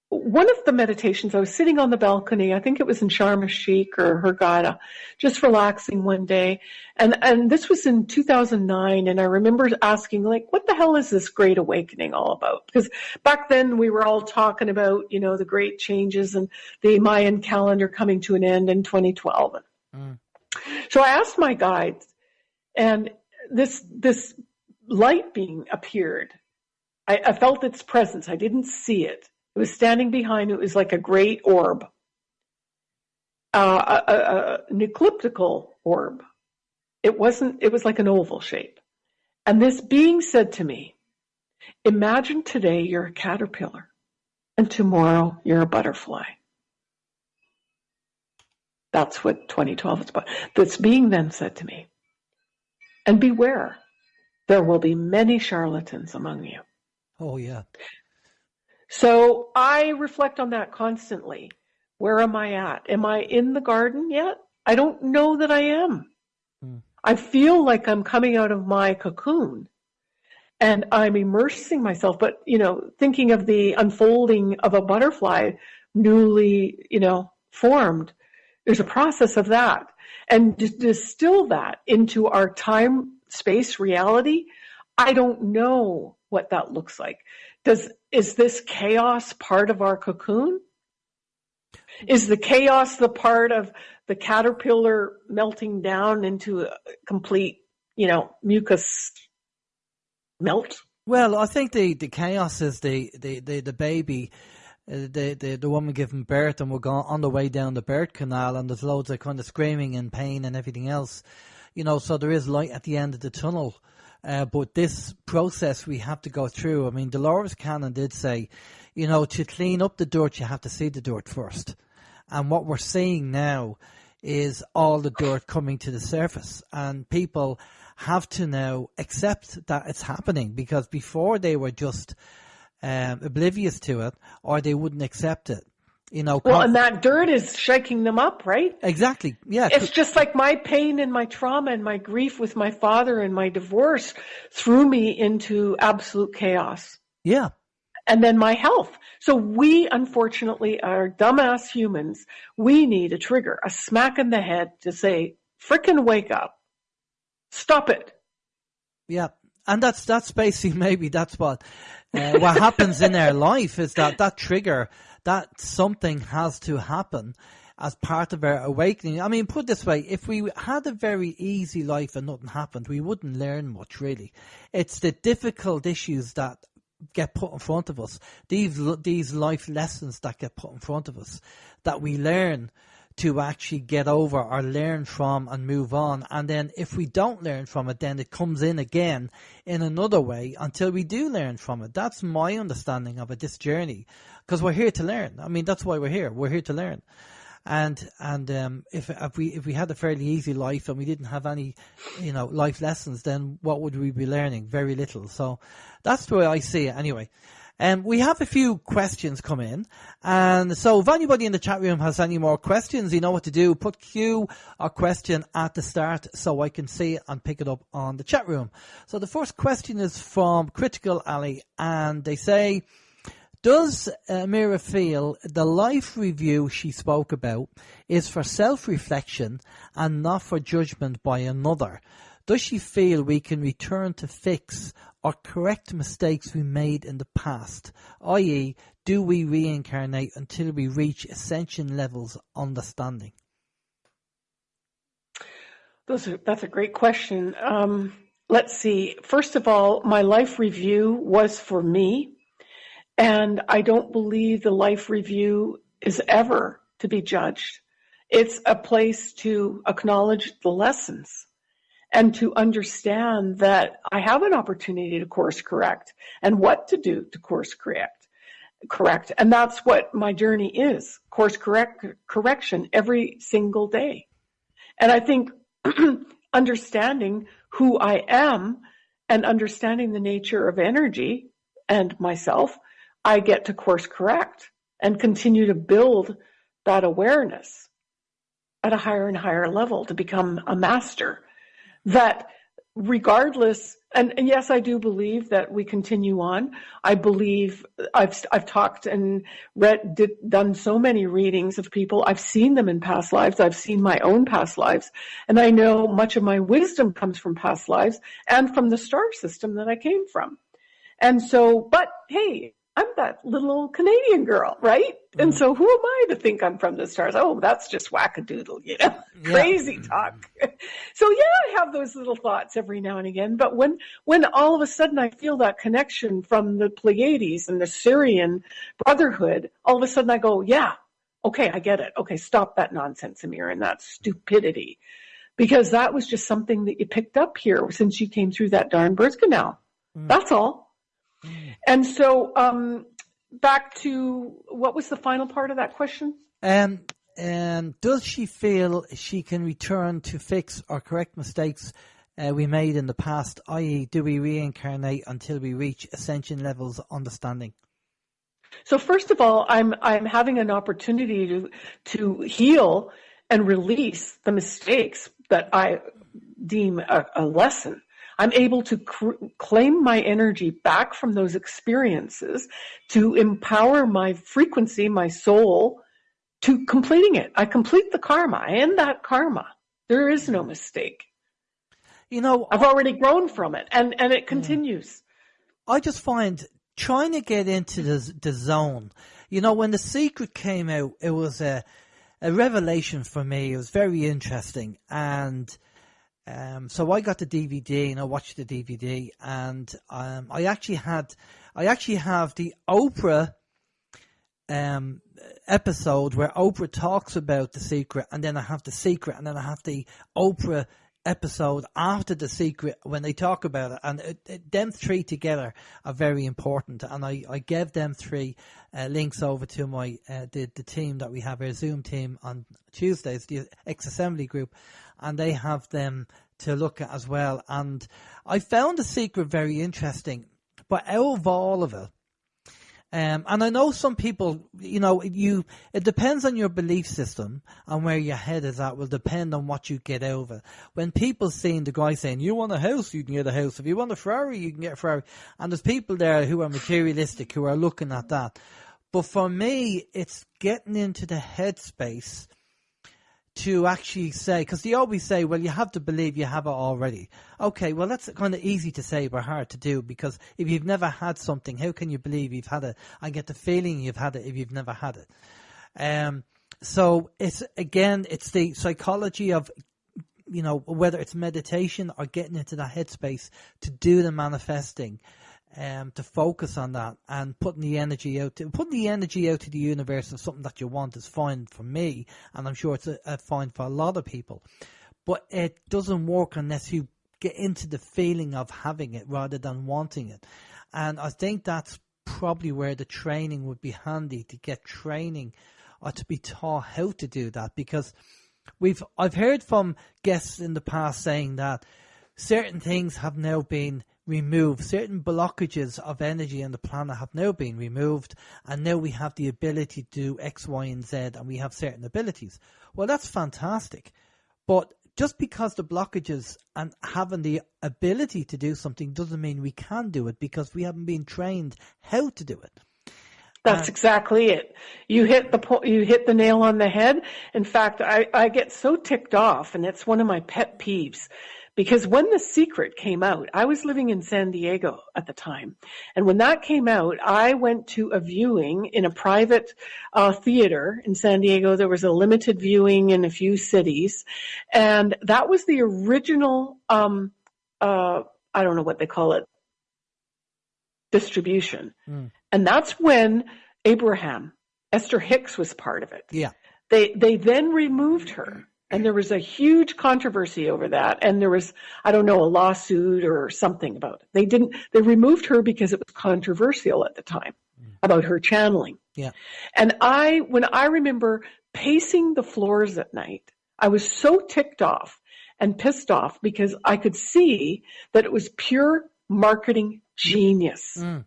one of the meditations, I was sitting on the balcony, I think it was in Sharm el-Sheikh or Hurghada, just relaxing one day. And, and this was in 2009. And I remember asking, like, what the hell is this great awakening all about? Because back then we were all talking about, you know, the great changes and the Mayan calendar coming to an end in 2012. Mm. So I asked my guides, and this this light being appeared. I, I felt its presence. I didn't see it. It was standing behind. It was like a great orb, uh, a, a, an elliptical orb. It wasn't. It was like an oval shape. And this being said to me, "Imagine today you're a caterpillar, and tomorrow you're a butterfly." That's what 2012 is about. This being then said to me, and beware, there will be many charlatans among you. Oh, yeah. So I reflect on that constantly. Where am I at? Am I in the garden yet? I don't know that I am. Hmm. I feel like I'm coming out of my cocoon and I'm immersing myself, but you know, thinking of the unfolding of a butterfly newly, you know, formed. There's a process of that and to distill that into our time space reality, I don't know what that looks like. Does is this chaos part of our cocoon? Is the chaos the part of the caterpillar melting down into a complete, you know, mucus melt? Well, I think the, the chaos is the, the, the, the baby uh, the, the the woman giving birth and we're going on the way down the birth canal and there's loads of kind of screaming and pain and everything else you know so there is light at the end of the tunnel uh, but this process we have to go through i mean dolores cannon did say you know to clean up the dirt you have to see the dirt first and what we're seeing now is all the dirt coming to the surface and people have to now accept that it's happening because before they were just um, oblivious to it, or they wouldn't accept it. You know, well, and that dirt is shaking them up, right? Exactly. Yeah. It's just like my pain and my trauma and my grief with my father and my divorce threw me into absolute chaos. Yeah. And then my health. So we, unfortunately, are dumbass humans. We need a trigger, a smack in the head to say, frickin' wake up. Stop it. Yeah. And that's, that's basically maybe that's what uh, what happens in our life is that that trigger, that something has to happen as part of our awakening. I mean, put this way, if we had a very easy life and nothing happened, we wouldn't learn much really. It's the difficult issues that get put in front of us, these, these life lessons that get put in front of us, that we learn to actually get over or learn from and move on. And then if we don't learn from it, then it comes in again in another way until we do learn from it. That's my understanding of it, this journey, because we're here to learn. I mean, that's why we're here. We're here to learn. And and um, if if we if we had a fairly easy life and we didn't have any, you know, life lessons, then what would we be learning? Very little. So that's the way I see it. Anyway, Um, we have a few questions come in, and so if anybody in the chat room has any more questions, you know what to do. Put Q or question at the start so I can see and pick it up on the chat room. So the first question is from Critical Alley, and they say, does Amira feel the life review she spoke about is for self-reflection and not for judgment by another? Does she feel we can return to fix or correct mistakes we made in the past? i.e., do we reincarnate until we reach ascension levels understanding? Those are, that's a great question. Um, let's see. First of all, my life review was for me, and I don't believe the life review is ever to be judged. It's a place to acknowledge the lessons and to understand that I have an opportunity to course correct and what to do to course correct. Correct. And that's what my journey is. Course correct correction every single day. And I think understanding who I am and understanding the nature of energy and myself, I get to course correct and continue to build that awareness at a higher and higher level to become a master that regardless and, and, yes i do believe that we continue on. I believe i've i've talked and read did, done so many readings of people. I've seen them in past lives. I've seen my own past lives. And i know much of my wisdom comes from past lives and from the star system that i came from. And so but hey I'm that little Canadian girl, right? Mm. And so who am I to think I'm from the stars? Oh, that's just wackadoodle, you know, yeah. crazy talk. so yeah, I have those little thoughts every now and again. But when, when all of a sudden I feel that connection from the Pleiades and the Sirian brotherhood, all of a sudden I go, yeah, okay, I get it. Okay, stop that nonsense, Amir, and that stupidity. Because that was just something that you picked up here since you came through that darn birth canal. Mm. That's all. And so, um, back to what was the final part of that question? Um, um, does she feel she can return to fix or correct mistakes uh, we made in the past? I.e., do we reincarnate until we reach ascension levels of understanding? So first of all, I'm I'm having an opportunity to to heal and release the mistakes that I deem a, a lesson. I'm able to cr- claim my energy back from those experiences to empower my frequency, my soul, to completing it. I complete the karma. I end that karma. There is no mistake. You know, I've already grown from it, and and it mm. continues. I just find trying to get into the the zone. You know, when the secret came out, it was a a revelation for me. It was very interesting, and um, so I got the DVD and I watched the DVD, and um, I actually had, I actually have the Oprah um, episode where Oprah talks about the secret, and then I have the secret, and then I have the Oprah episode after the secret when they talk about it, and it, it, them three together are very important. And I, I gave them three uh, links over to my uh, the the team that we have our Zoom team on Tuesdays, the ex assembly group, and they have them to look at as well. And I found the secret very interesting, but out of all of it, um, and I know some people, you know, you it depends on your belief system and where your head is at. Will depend on what you get it. When people seeing the guy saying, "You want a house, you can get a house. If you want a Ferrari, you can get a Ferrari," and there's people there who are materialistic who are looking at that. But for me, it's getting into the headspace to actually say, because they always say, well, you have to believe you have it already. Okay, well, that's kind of easy to say, but hard to do because if you've never had something, how can you believe you've had it? I get the feeling you've had it if you've never had it. Um, so it's again, it's the psychology of, you know, whether it's meditation or getting into that headspace to do the manifesting um, to focus on that and putting the energy out to putting the energy out to the universe of something that you want is fine for me, and I'm sure it's a, a fine for a lot of people. But it doesn't work unless you get into the feeling of having it rather than wanting it. And I think that's probably where the training would be handy to get training or to be taught how to do that because we've I've heard from guests in the past saying that certain things have now been remove certain blockages of energy on the planet have now been removed and now we have the ability to do X, Y, and Z and we have certain abilities. Well, that's fantastic. But just because the blockages and having the ability to do something doesn't mean we can do it because we haven't been trained how to do it. That's exactly it. You hit the po- you hit the nail on the head. In fact, I, I get so ticked off, and it's one of my pet peeves because when The Secret came out, I was living in San Diego at the time. And when that came out, I went to a viewing in a private uh, theater in San Diego. There was a limited viewing in a few cities. And that was the original, um, uh, I don't know what they call it, distribution. Mm. And that's when Abraham, Esther Hicks was part of it. Yeah. They, they then removed her and there was a huge controversy over that. And there was, I don't know, a lawsuit or something about it. They didn't, they removed her because it was controversial at the time mm. about her channeling. Yeah. And I, when I remember pacing the floors at night, I was so ticked off and pissed off because I could see that it was pure marketing genius. Mm.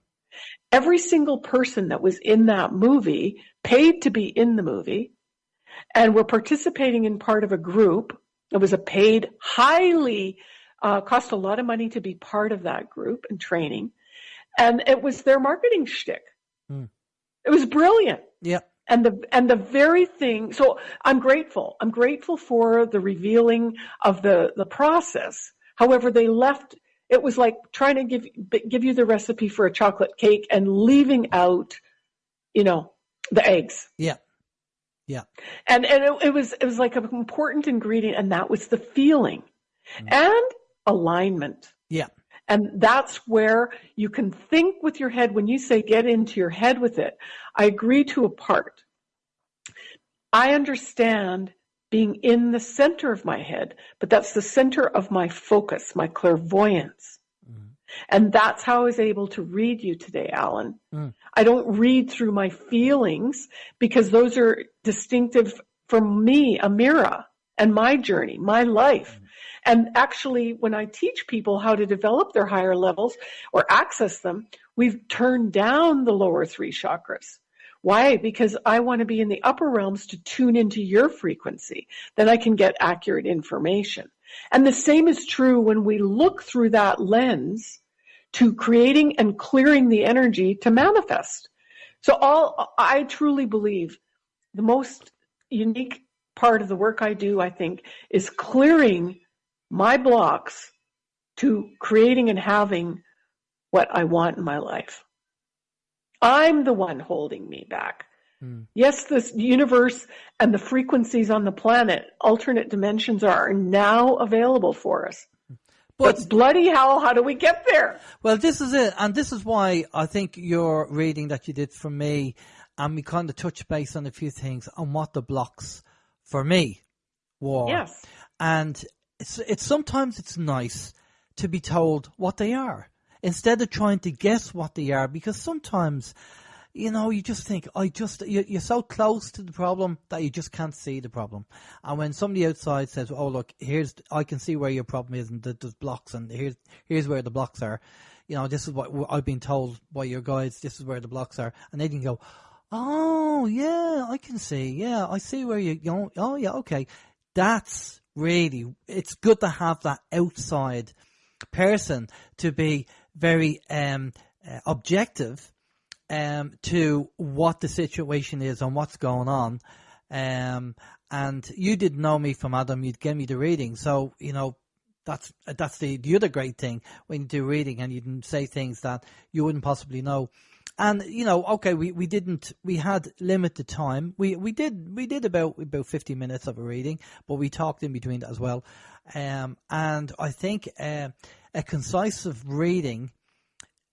Every single person that was in that movie paid to be in the movie and were participating in part of a group. It was a paid, highly, uh, cost a lot of money to be part of that group and training. And it was their marketing shtick. Mm. It was brilliant. Yeah. And the and the very thing. So I'm grateful. I'm grateful for the revealing of the the process. However, they left. It was like trying to give give you the recipe for a chocolate cake and leaving out, you know, the eggs. Yeah. Yeah. And and it, it, was it was like an important ingredient and that was the feeling mm. and alignment. Yeah. And that's where you can think with your head when you say get into your head with it. I agree to a part. I understand being in the center of my head, but that's the center of my focus, my clairvoyance. And that's how I was able to read you today, Alan. Mm. I don't read through my feelings because those are distinctive for me, Amira, and my journey, my life. Mm. And actually, when I teach people how to develop their higher levels or access them, we've turned down the lower three chakras. Why? Because I want to be in the upper realms to tune into your frequency. Then I can get accurate information. And the same is true when we look through that lens to creating and clearing the energy to manifest. So all I truly believe the most unique part of the work I do, I think, is clearing my blocks to creating and having what I want in my life. I'm the one holding me back. Mm. Yes, this universe and the frequencies on the planet, alternate dimensions are now available for us. But, but, bloody hell, how do we get there? Well, this is it. And this is why I think your reading that you did for me, and we kind of touch base on a few things on what the blocks for me were. Yes. And it's, it's sometimes it's nice to be told what they are instead of trying to guess what they are because sometimes you know, you just think, I just, you're so close to the problem that you just can't see the problem. And when somebody outside says, oh, look, here's, I can see where your problem is and there's blocks and here's, here's where the blocks are. You know, this is what I've been told by your guides. This is where the blocks are. And they can go, oh, yeah, I can see. Yeah, I see where you, you oh, yeah, okay. That's really, it's good to have that outside person to be very, um, uh, objective um, to what the situation is and what's going on. Um, and you didn't know me from Adam, you'd give me the reading. So, you know, that's, that's the, the other great thing when you do reading and you can say things that you wouldn't possibly know. And, you know, okay, we, we didn't, we had limited time. We, we did, we did about, about 50 minutes of a reading, but we talked in between as well. Um, and I think, uh, a concise reading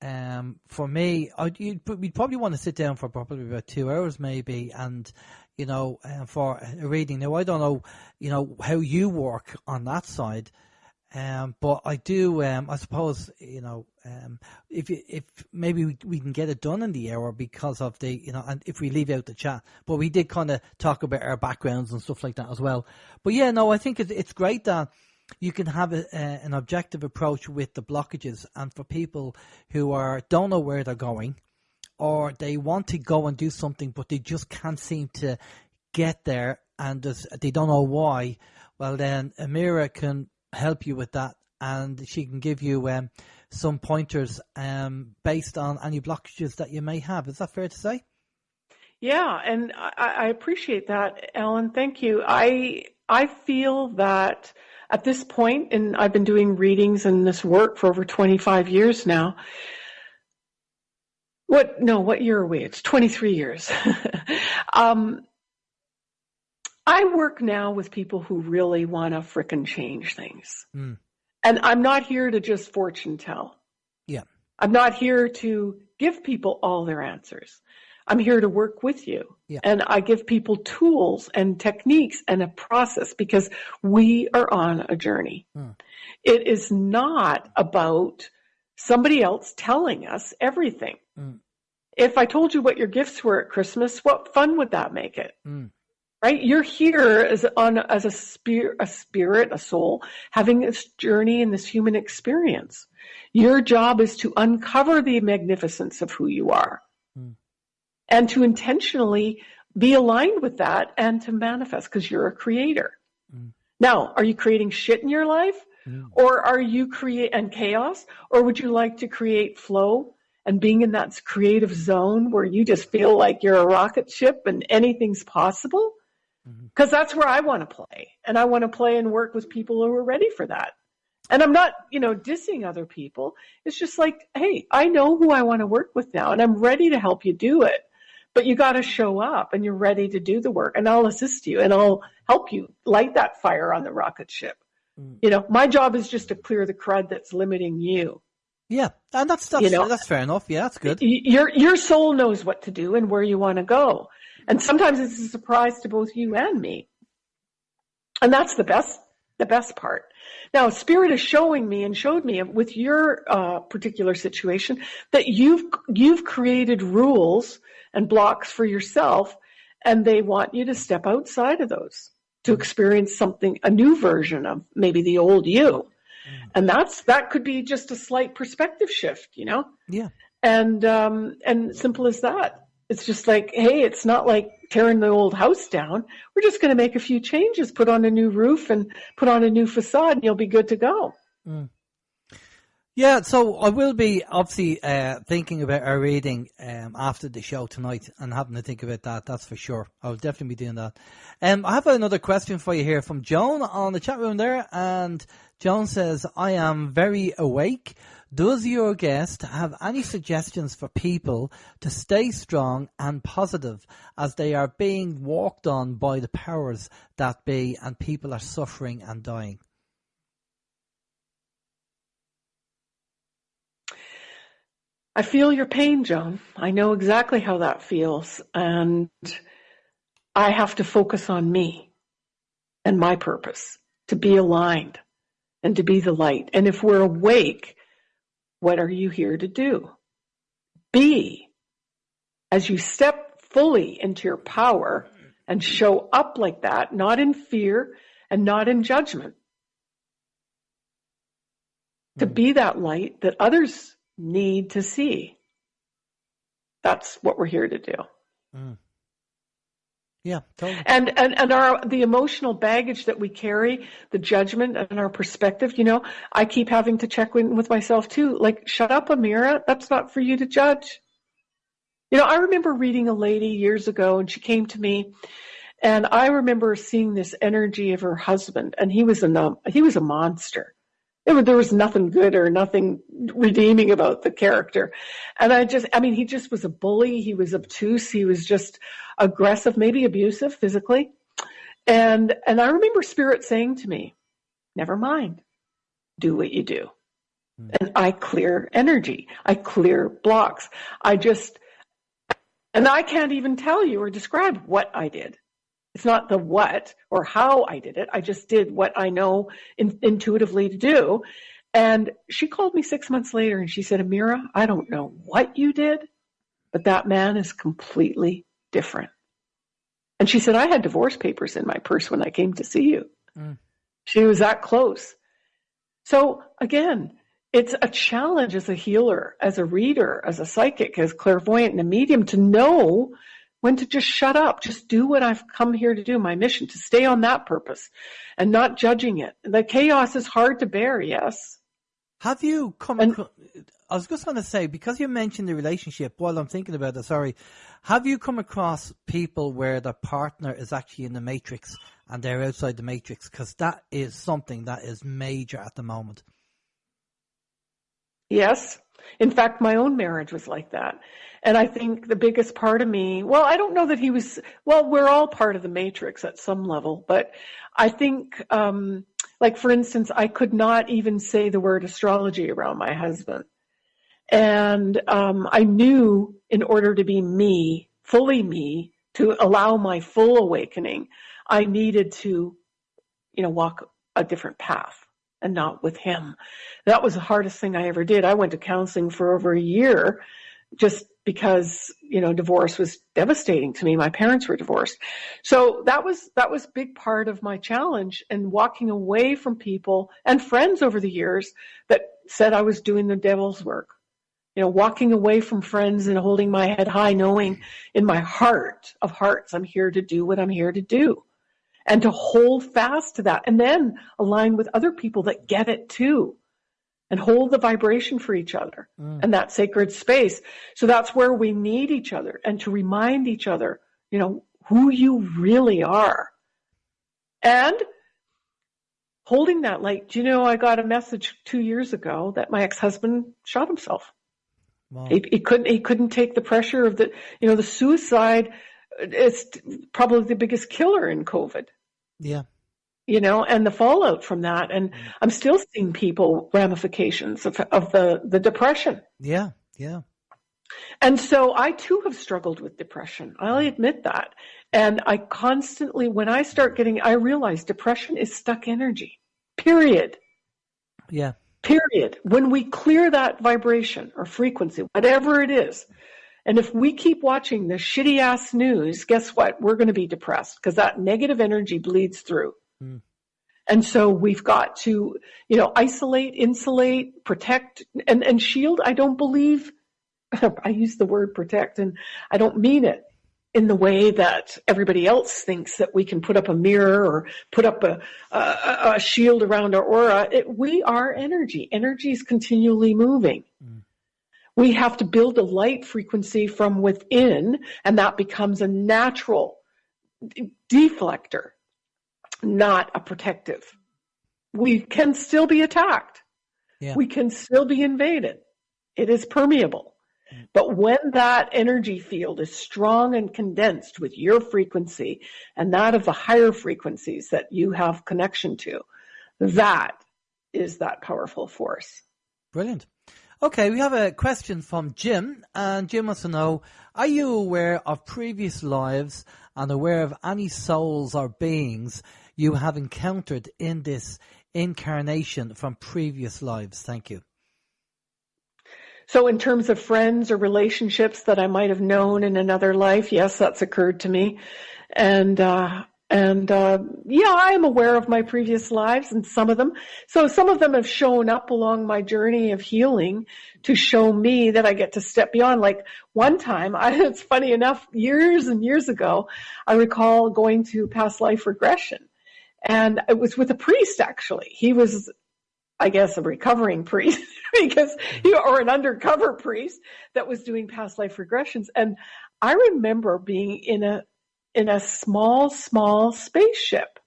um, for me, I'd, we'd probably want to sit down for probably about two hours, maybe, and you know, uh, for a reading. Now, I don't know, you know, how you work on that side, um, but I do. Um, I suppose you know, um, if if maybe we, we can get it done in the hour because of the you know, and if we leave out the chat, but we did kind of talk about our backgrounds and stuff like that as well. But yeah, no, I think it's it's great that you can have a, a, an objective approach with the blockages. And for people who are don't know where they're going, or they want to go and do something, but they just can't seem to get there, and they don't know why. Well, then Amira can help you with that, and she can give you um, some pointers um, based on any blockages that you may have. Is that fair to say? Yeah, and I, I appreciate that, Alan. Thank you. I I feel that at this point, and I've been doing readings and this work for over 25 years now. What? No, what year are we? It's 23 years. um, I work now with people who really want to frickin' change things. Mm. And I'm not here to just fortune tell. Yeah. I'm not here to give people all their answers. I'm here to work with you. Yeah. And I give people tools and techniques and a process because we are on a journey. Hmm. It is not about somebody else telling us everything. Hmm. If I told you what your gifts were at Christmas, what fun would that make it? Hmm. Right? You're here as on as a spirit, a spirit, a soul, having this journey and this human experience. Your job is to uncover the magnificence of who you are and to intentionally be aligned with that and to manifest because you're a creator. Mm. Now, are you creating shit in your life? Or are you create and chaos? Or would you like to create flow and being in that creative zone where you just feel like you're a rocket ship and anything's possible? Because mm-hmm. that's where I want to play. And I want to play and work with people who are ready for that. And I'm not, you know, dissing other people. It's just like, hey, I know who I want to work with now and I'm ready to help you do it but you got to show up and you're ready to do the work and I'll assist you and I'll help you light that fire on the rocket ship. Mm. You know, my job is just to clear the crud that's limiting you. Yeah, and that's that's, you know, that's fair enough. Yeah, that's good. Your your soul knows what to do and where you want to go, and sometimes it's a surprise to both you and me. And that's the best the best part. Now, Spirit is showing me and showed me with your uh, particular situation that you've you've created rules and blocks for yourself, and they want you to step outside of those to experience something, a new version of maybe the old you. And that's that could be just a slight perspective shift, you know. Yeah. And um, and simple as that. It's just like, hey, it's not like tearing the old house down. We're just going to make a few changes, put on a new roof and put on a new facade, and you'll be good to go. Mm. Yeah, so I will be obviously uh, thinking about our reading um, after the show tonight and having to think about that. That's for sure. I'll definitely be doing that. Um, I have another question for you here from Joan on the chat room there, and Joan says, "I am very awake. Does your guest have any suggestions for people to stay strong and positive as they are being walked on by the powers that be, and people are suffering and dying?" I feel your pain, Joan. I know exactly how that feels. And I have to focus on me and my purpose to be aligned and to be the light. And if we're awake, what are you here to do? Be as you step fully into your power and show up like that, not in fear and not in judgment. To hmm. be that light that others need to see. That's what we're here to do. Mm. Yeah, totally. And and and our the emotional baggage that we carry, the judgment and our perspective. You know, I keep having to check in with myself too. Like, shut up, Amira. That's not for you to judge. You know, I remember reading a lady years ago, and she came to me, and I remember seeing this energy of her husband, and he was a he was a monster there was nothing good or nothing redeeming about the character. And I just, I mean, he just was a bully. He was obtuse. He was just aggressive, maybe abusive physically. And, and I remember spirit saying to me, never mind, do what you do. Mm. And I clear energy. I clear blocks. I just, and I can't even tell you or describe what I did. It's not the what or how I did it. I just did what I know in, intuitively to do. And she called me six months later and she said, Amira, I don't know what you did, but that man is completely different. And she said, I had divorce papers in my purse when I came to see you. Mm. She was that close. So again, it's a challenge as a healer, as a reader, as a psychic, as clairvoyant and a medium to know when to just shut up, just do what I've come here to do, my mission, to stay on that purpose and not judging it. The chaos is hard to bear, yes. Have you come and, across, I was just going to say, because you mentioned the relationship, while I'm thinking about it, sorry, have you come across people where their partner is actually in the matrix and they're outside the matrix? Because that is something that is major at the moment. Yes. In fact, my own marriage was like that. And I think the biggest part of me, well, I don't know that he was, well, we're all part of the matrix at some level, but I think, um, like for instance, I could not even say the word astrology around my husband. And um, I knew in order to be me, fully me, to allow my full awakening, I needed to, you know, walk a different path and not with him. That was the hardest thing I ever did. I went to counseling for over a year just because, you know, divorce was devastating to me. My parents were divorced. So that was, that was a big part of my challenge and walking away from people and friends over the years that said I was doing the devil's work. You know, walking away from friends and holding my head high, knowing in my heart of hearts, I'm here to do what I'm here to do and to hold fast to that and then align with other people that get it too and hold the vibration for each other mm. and that sacred space. So that's where we need each other and to remind each other, you know, who you really are. And holding that like, do you know, I got a message two years ago that my ex-husband shot himself. Wow. He, he couldn't, he couldn't take the pressure of the, you know, the suicide is probably the biggest killer in COVID. Yeah. You know, and the fallout from that. And mm. I'm still seeing people ramifications of, of the, the depression. Yeah. Yeah. And so I too have struggled with depression. I'll admit that. And I constantly, when I start getting, I realize depression is stuck energy, period. Yeah. Period. When we clear that vibration or frequency, whatever it is, and if we keep watching the shitty ass news, guess what? We're going to be depressed because that negative energy bleeds through. Mm. And so we've got to, you know, isolate, insulate, protect, and, and shield. I don't believe, I use the word protect and I don't mean it in the way that everybody else thinks that we can put up a mirror or put up a, a, a shield around our aura. It, we are energy. Energy is continually moving. Mm. We have to build a light frequency from within, and that becomes a natural deflector, not a protective. We can still be attacked. Yeah. We can still be invaded. It is permeable. Mm. But when that energy field is strong and condensed with your frequency and that of the higher frequencies that you have connection to, that is that powerful force. Brilliant. Okay, we have a question from Jim, and Jim wants to know, are you aware of previous lives and aware of any souls or beings you have encountered in this incarnation from previous lives? Thank you. So in terms of friends or relationships that I might have known in another life, yes, that's occurred to me. And uh, and uh, yeah, I am aware of my previous lives and some of them. So some of them have shown up along my journey of healing to show me that I get to step beyond. Like one time, I, it's funny enough, years and years ago, I recall going to past life regression, and it was with a priest actually. He was I guess a recovering priest because he, or an undercover priest that was doing past life regressions. And I remember being in a in a small, small spaceship.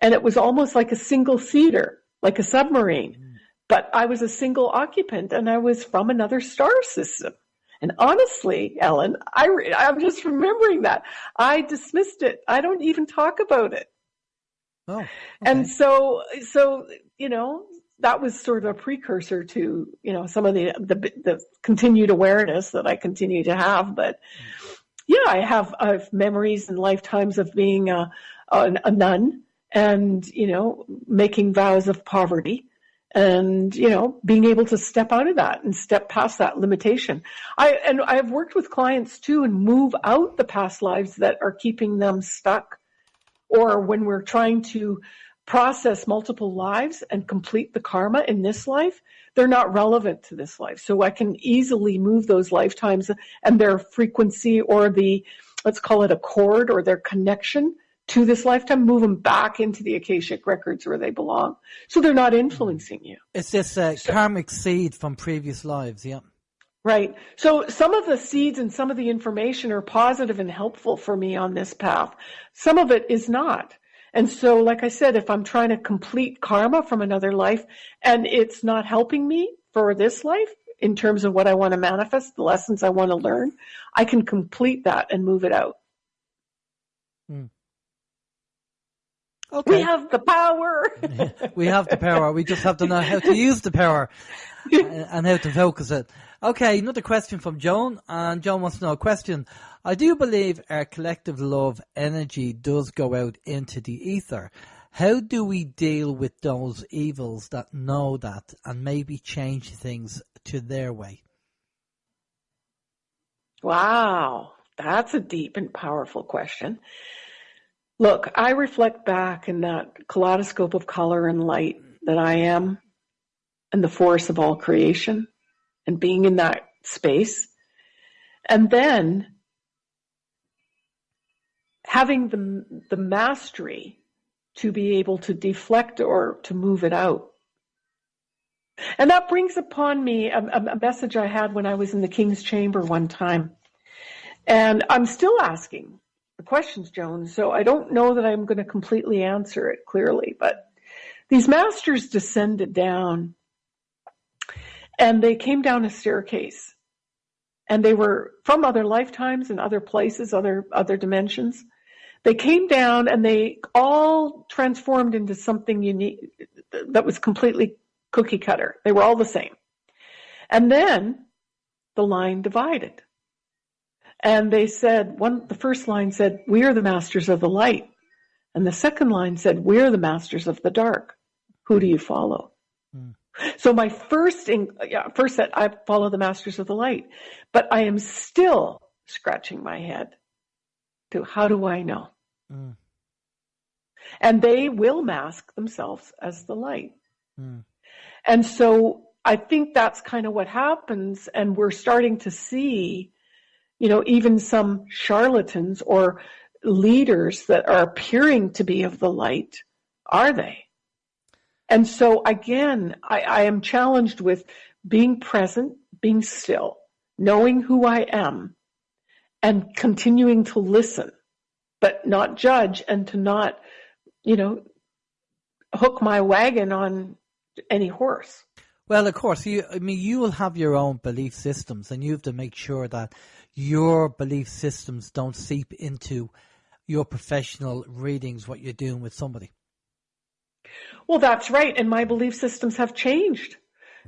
And it was almost like a single seater, like a submarine. Mm. But I was a single occupant and I was from another star system. And honestly, Ellen, I, I'm just remembering that. I dismissed it. I don't even talk about it. Oh, okay. And so, so, you know, that was sort of a precursor to, you know, some of the, the, the continued awareness that I continue to have. But, mm yeah, I have, I have memories and lifetimes of being a, a, a nun and, you know, making vows of poverty and you know being able to step out of that and step past that limitation. I and i've worked with clients too and move out the past lives that are keeping them stuck or when we're trying to process multiple lives and complete the karma in this life, they're not relevant to this life. So I can easily move those lifetimes and their frequency or the, let's call it a cord or their connection to this lifetime, move them back into the Akashic records where they belong. So they're not influencing you. It's this uh, so, karmic seed from previous lives, yeah. Right. So some of the seeds and some of the information are positive and helpful for me on this path. Some of it is not. And so, like I said, if I'm trying to complete karma from another life and it's not helping me for this life in terms of what I want to manifest, the lessons I want to learn, I can complete that and move it out. Hmm. Okay. We have the power. we have the power. We just have to know how to use the power and how to focus it. Okay, another question from Joan. And Joan wants to know a question. I do believe our collective love energy does go out into the ether. How do we deal with those evils that know that and maybe change things to their way? Wow, that's a deep and powerful question. Look, I reflect back in that kaleidoscope of color and light that I am and the force of all creation and being in that space. And then having the, the mastery to be able to deflect or to move it out. And that brings upon me a, a message I had when I was in the King's Chamber one time. And I'm still asking the questions, Joan. So I don't know that I'm going to completely answer it clearly, but these masters descended down and they came down a staircase and they were from other lifetimes and other places, other, other dimensions. They came down and they all transformed into something unique that was completely cookie cutter. They were all the same. And then the line divided. And they said, one, the first line said, we are the masters of the light. And the second line said, we're the masters of the dark. Who do you follow? Mm. So my first, in, yeah, first set, I follow the masters of the light, but I am still scratching my head to how do I know? Mm. And they will mask themselves as the light. Mm. And so I think that's kind of what happens. And we're starting to see you know, even some charlatans or leaders that are appearing to be of the light, are they? And so again, I, I am challenged with being present, being still, knowing who I am, and continuing to listen, but not judge and to not, you know, hook my wagon on any horse. Well, of course, you. I mean, you will have your own belief systems, and you have to make sure that your belief systems don't seep into your professional readings, what you're doing with somebody. Well, that's right. And my belief systems have changed.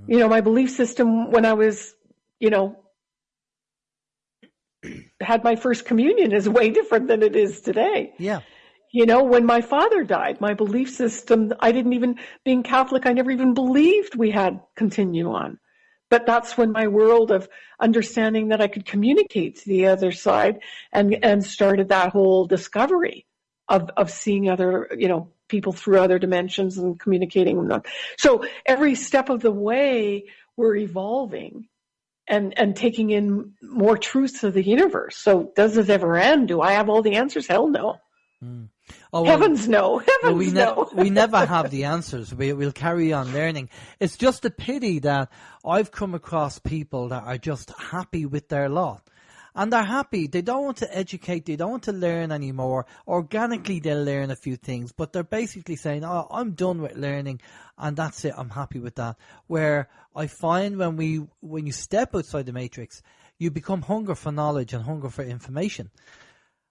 Mm-hmm. You know, my belief system when I was, you know, had my first communion is way different than it is today. Yeah. You know, when my father died, my belief system, I didn't even, being Catholic, I never even believed we had continue on. But that's when my world of understanding that I could communicate to the other side and, and started that whole discovery of, of seeing other, you know, people through other dimensions and communicating with them. So every step of the way, we're evolving and, and taking in more truths of the universe. So does this ever end? Do I have all the answers? Hell no. Mm. Oh, well, Heavens no. Heavens well, we no. Ne- we never have the answers. We, we'll carry on learning. It's just a pity that I've come across people that are just happy with their lot. And they're happy. They don't want to educate. They don't want to learn anymore. Organically, they'll learn a few things, but they're basically saying, "Oh, I'm done with learning, and that's it. I'm happy with that." Where I find when we, when you step outside the matrix, you become hunger for knowledge and hunger for information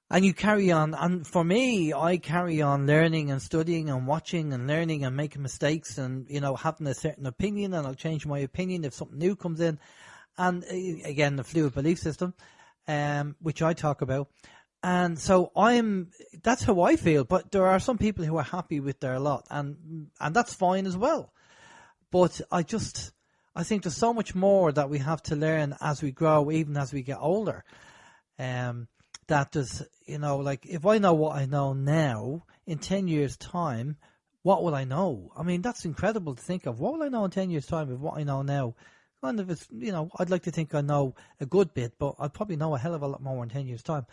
and you carry on. And for me, I carry on learning and studying and watching and learning and making mistakes and, you know, having a certain opinion and I'll change my opinion if something new comes in. And uh, again, the fluid belief system, um, which I talk about. And so I'm, that's how I feel. But there are some people who are happy with their lot and, and that's fine as well. But I just, I think there's so much more that we have to learn as we grow, even as we get older. Um, that does, you know, like if I know what I know now, in 10 years' time, what will I know? I mean, that's incredible to think of. What will I know in 10 years' time of what I know now? Kind of, you know, I'd like to think I know a good bit, but I'll probably know a hell of a lot more in 10 years' time.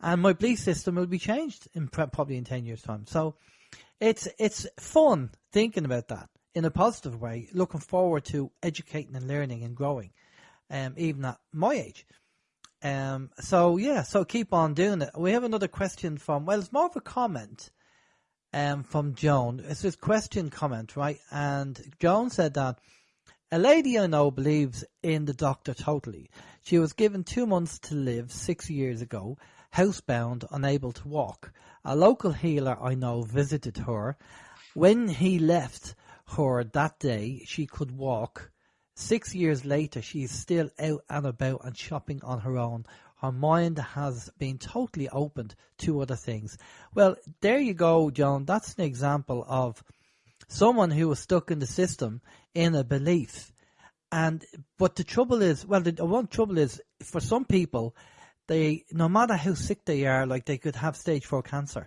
And my belief system will be changed in probably in 10 years' time. So it's, it's fun thinking about that in a positive way, looking forward to educating and learning and growing, um, even at my age. Um, so yeah, so keep on doing it. We have another question from, well, it's more of a comment um, from Joan. It's this question comment, right? And Joan said that a lady I know believes in the doctor totally. She was given two months to live six years ago, housebound, unable to walk. A local healer I know visited her. When he left her that day, she could walk. Six years later, she is still out and about and shopping on her own her mind has been totally opened to other things. Well, there you go, John. That's an example of someone who was stuck in the system in a belief. And but the trouble is, well, the one trouble is for some people, they no matter how sick they are, like they could have stage four cancer,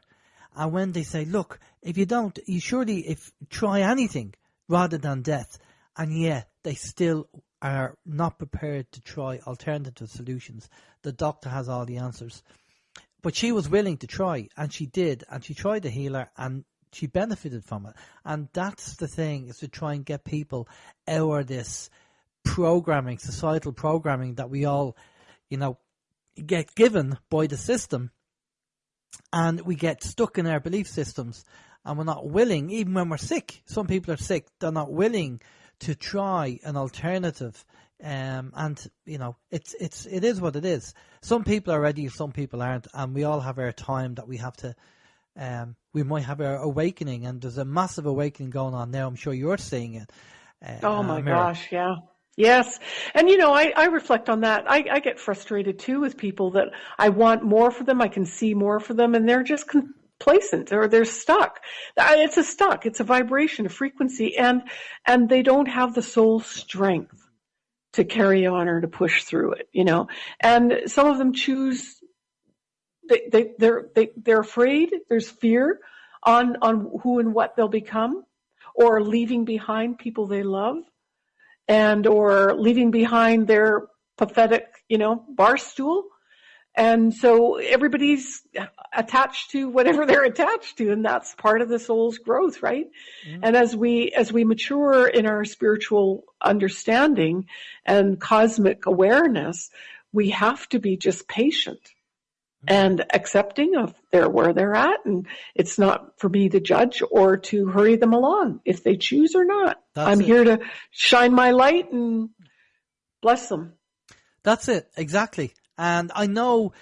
and when they say, "Look, if you don't, you surely if try anything rather than death," and yet they still are not prepared to try alternative solutions. The doctor has all the answers. But she was willing to try, and she did, and she tried the healer, and she benefited from it. And that's the thing, is to try and get people out of this programming, societal programming that we all, you know, get given by the system. And we get stuck in our belief systems, and we're not willing, even when we're sick. Some people are sick, they're not willing to try an alternative. Um, and you know, it's it's it is what it is. Some people are ready, some people aren't, and we all have our time that we have to. Um, we might have our awakening, and there's a massive awakening going on now. I'm sure you're seeing it. Uh, oh my gosh, yeah. Yes. And you know, I, I reflect on that. I, I get frustrated too with people that I want more for them. I can see more for them and they're just complacent or they're stuck. It's a stuck. It's a vibration, a frequency, and and they don't have the soul strength to carry on or to push through it. You know, and some of them choose. They they they're they, they're afraid. There's fear on on who and what they'll become, or leaving behind people they love, and or leaving behind their pathetic, you know, bar stool and so everybody's attached to whatever they're attached to, and that's part of the soul's growth, right? Mm-hmm. And as we, as we mature in our spiritual understanding and cosmic awareness, we have to be just patient. And accepting of their where they're at and it's not for me to judge or to hurry them along if they choose or not That's i'm it. here to shine my light and bless them that's it exactly and I know,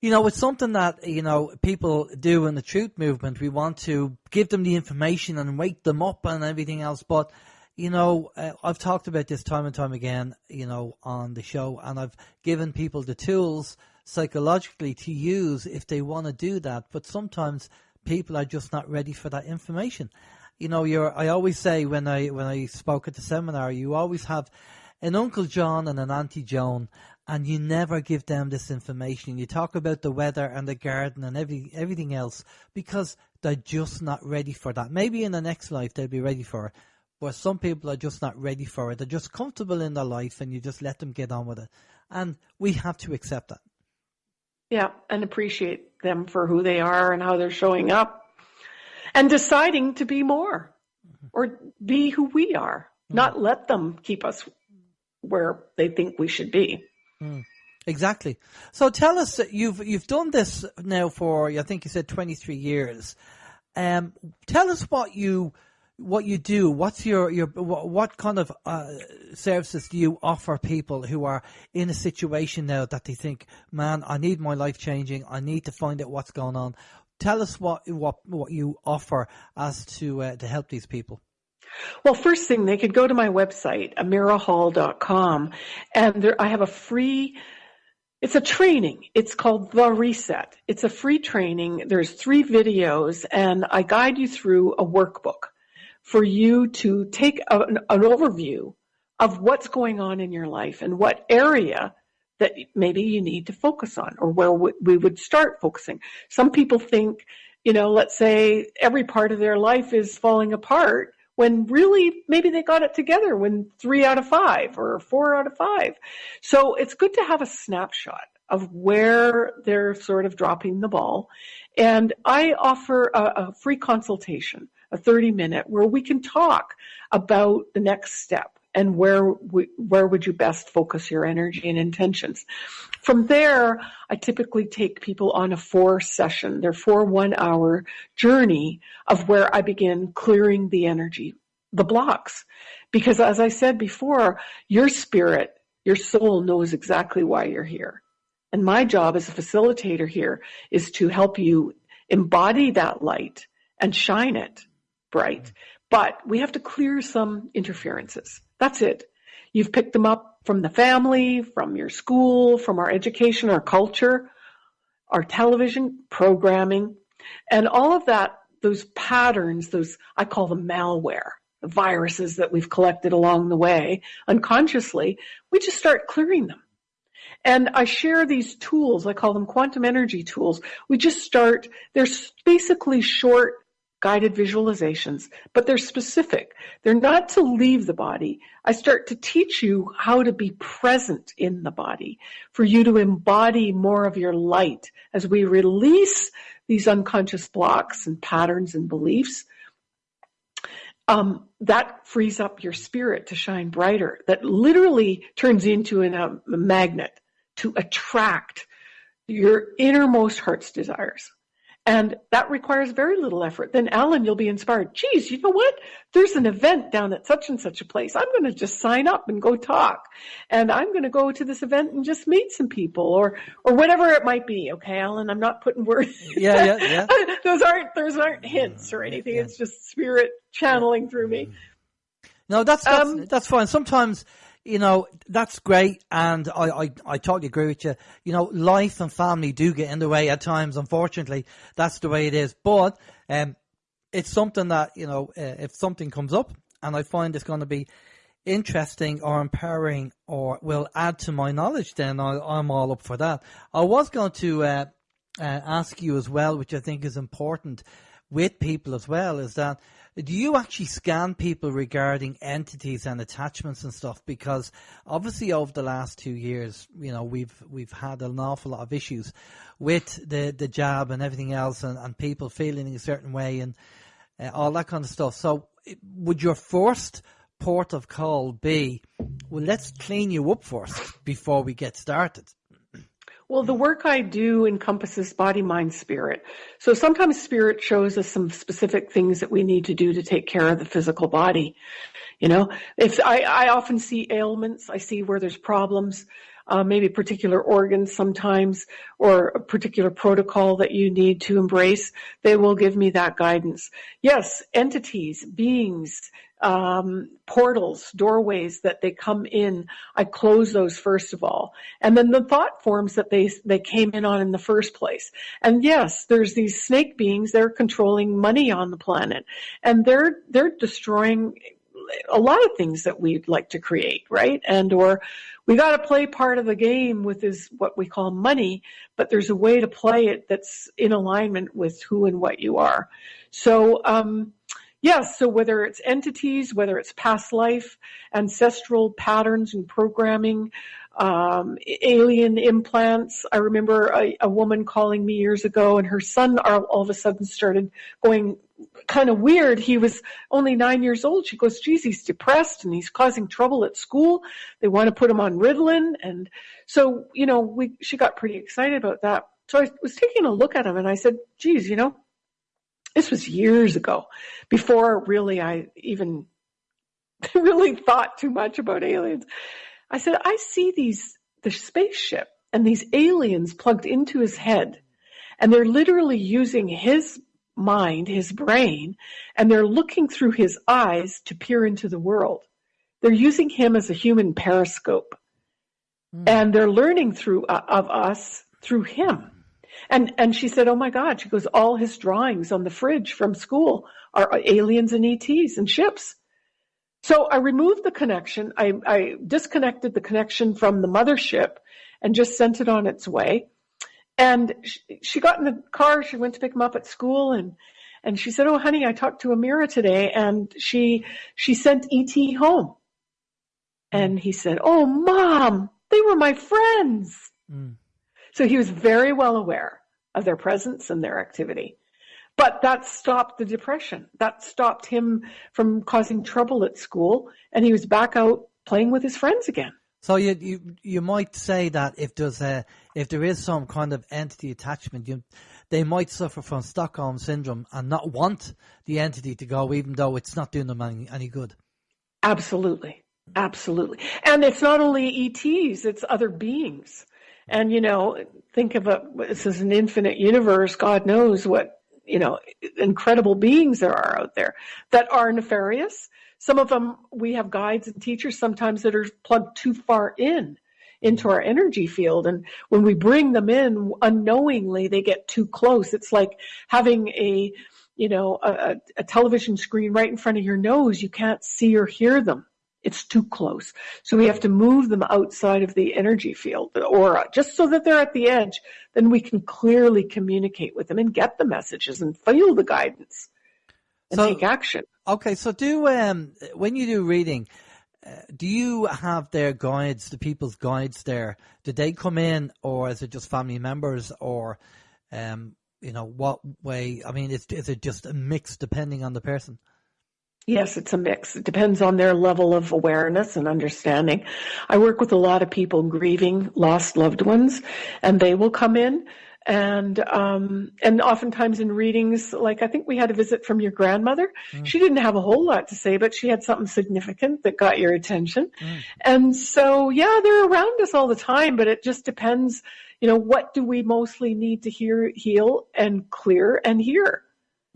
you know, it's something that, you know, people do in the truth movement. We want to give them the information and wake them up and everything else. But, you know, uh, I've talked about this time and time again, you know, on the show, and I've given people the tools psychologically to use if they want to do that. But sometimes people are just not ready for that information. You know, you're, I always say when I, when I spoke at the seminar, you always have an Uncle John and an Auntie Joan, and you never give them this information. You talk about the weather and the garden and every everything else because they're just not ready for that. Maybe in the next life they'll be ready for it, but some people are just not ready for it. They're just comfortable in their life, and you just let them get on with it. And we have to accept that. Yeah, and appreciate them for who they are and how they're showing up, and deciding to be more mm-hmm. or be who we are. Mm-hmm. Not let them keep us where they think we should be. Mm, exactly. So tell us, you've you've done this now for I think you said twenty three years. Um, tell us what you what you do. What's your your what, kind of uh, services do you offer people who are in a situation now that they think, man, I need my life changing. I need to find out what's going on. Tell us what what what you offer as to uh, to help these people. Well, first thing, they could go to my website, amirahall.com, and there, I have a free, it's a training. It's called The Reset. It's a free training. There's three videos, and I guide you through a workbook for you to take a, an, an overview of what's going on in your life and what area that maybe you need to focus on or where we would start focusing. Some people think you know, let's say every part of their life is falling apart when really maybe they got it together when three out of five or four out of five. So it's good to have a snapshot of where they're sort of dropping the ball. And I offer a, a free consultation, a 30 minute where we can talk about the next step and where we, where would you best focus your energy and intentions. From there, I typically take people on a four session, their four one hour journey of where I begin clearing the energy, the blocks. Because as I said before, your spirit, your soul knows exactly why you're here. And my job as a facilitator here is to help you embody that light and shine it bright. But we have to clear some interferences. That's it. You've picked them up from the family, from your school, from our education, our culture, our television programming, and all of that, those patterns, those, I call them malware, the viruses that we've collected along the way unconsciously, we just start clearing them. And I share these tools, I call them quantum energy tools. We just start, they're basically short guided visualizations, but they're specific. They're not to leave the body. I start to teach you how to be present in the body, for you to embody more of your light as we release these unconscious blocks and patterns and beliefs. Um, that frees up your spirit to shine brighter. That literally turns into an, um, a magnet to attract your innermost heart's desires. And that requires very little effort. Then Alan, you'll be inspired. Geez, you know what? There's an event down at such and such a place. I'm going to just sign up and go talk. And I'm going to go to this event and just meet some people or, or whatever it might be. Okay, Alan, I'm not putting words. Yeah, yeah, yeah. those aren't, those aren't hints or anything. Yeah. It's just spirit channeling through me. No, that's, that's, um, that's fine. Sometimes, you know, that's great. And I, I, I totally agree with you. You know, life and family do get in the way at times. Unfortunately, that's the way it is. But, um, it's something that, you know, uh, if something comes up and I find it's going to be interesting or empowering or will add to my knowledge, then I, am all up for that. I was going to, uh, uh, ask you as well, which I think is important with people as well, is that do you actually scan people regarding entities and attachments and stuff? Because obviously over the last two years, you know, we've we've had an awful lot of issues with the the jab and everything else, and, and people feeling in a certain way and uh, all that kind of stuff. So, would your first port of call be, well, let's clean you up first before we get started? Well, the work I do encompasses body, mind, spirit. So sometimes spirit shows us some specific things that we need to do to take care of the physical body. You know, if I, I often see ailments, I see where there's problems, uh, maybe particular organs sometimes, or a particular protocol that you need to embrace, they will give me that guidance. Yes, entities, beings, um, portals, doorways that they come in. I close those first of all, and then the thought forms that they they came in on in the first place. And yes, there's these snake beings. They're controlling money on the planet, and they're they're destroying a lot of things that we'd like to create, right? And or we got to play part of the game with is what we call money, but there's a way to play it that's in alignment with who and what you are. So. Um, Yes, so whether it's entities, whether it's past life, ancestral patterns and programming, um, alien implants. I remember a, a, woman calling me years ago and her son all, all of a sudden started going kind of weird. He was only nine years old. She goes, geez, he's depressed and he's causing trouble at school. They want to put him on Ritalin. And so, you know, we, she got pretty excited about that. So I was taking a look at him and I said, geez, you know, this was years ago, before really I even really thought too much about aliens. I said, I see these, the spaceship and these aliens plugged into his head and they're literally using his mind, his brain, and they're looking through his eyes to peer into the world. They're using him as a human periscope mm. and they're learning through uh, of us through him. And, and she said, oh my God, she goes, all his drawings on the fridge from school are aliens and ETs and ships. So I removed the connection. I, I disconnected the connection from the mothership and just sent it on its way. And she, she got in the car. She went to pick him up at school, and and she said, "Oh, honey, I talked to Amira today, and she she sent ET home." And he said, "Oh, mom, they were my friends." Mm. So he was very well aware of their presence and their activity. But that stopped the depression. That stopped him from causing trouble at school, and he was back out playing with his friends again. So you you you might say that if there's a if there is some kind of entity attachment, you, they might suffer from Stockholm syndrome and not want the entity to go, even though it's not doing them any, any good. Absolutely, absolutely, and it's not only ETs; it's other beings. And you know, think of a this is an infinite universe. God knows what you know incredible beings there are out there that are nefarious some of them, we have guides and teachers sometimes that are plugged too far in into our energy field. And when we bring them in unknowingly, they get too close. It's like having a, you know, a, a television screen right in front of your nose. You can't see or hear them. It's too close. So we have to move them outside of the energy field, the aura, just so that they're at the edge. Then we can clearly communicate with them and get the messages and feel the guidance and so, take action. Okay, so do um, when you do reading, uh, do you have their guides, the people's guides there? Do they come in, or is it just family members, or um, you know, what way? I mean, is is it just a mix depending on the person? Yes, it's a mix. It depends on their level of awareness and understanding. I work with a lot of people grieving lost loved ones, and they will come in and um, and oftentimes in readings, like I think we had a visit from your grandmother. Mm. She didn't have a whole lot to say, but she had something significant that got your attention. Mm. And so, yeah, they're around us all the time, but it just depends. You know, what do we mostly need to hear, heal, and clear and hear?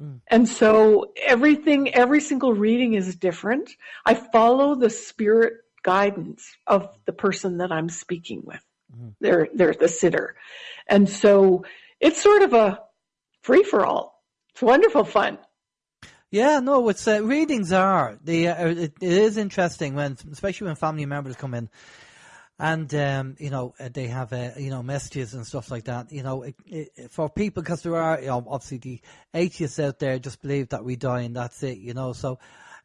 Mm. And so everything, every single reading is different. I follow the spirit guidance of the person that I'm speaking with. Mm-hmm. They're they're the sitter, and so it's sort of a free for all. It's wonderful fun. Yeah, no, it's uh, readings are they uh, it, it is interesting when especially when family members come in and um, you know uh, they have uh, you know messages and stuff like that. You know, it, it, for people because there are you know, obviously the atheists out there just believe that we die and that's it. You know, so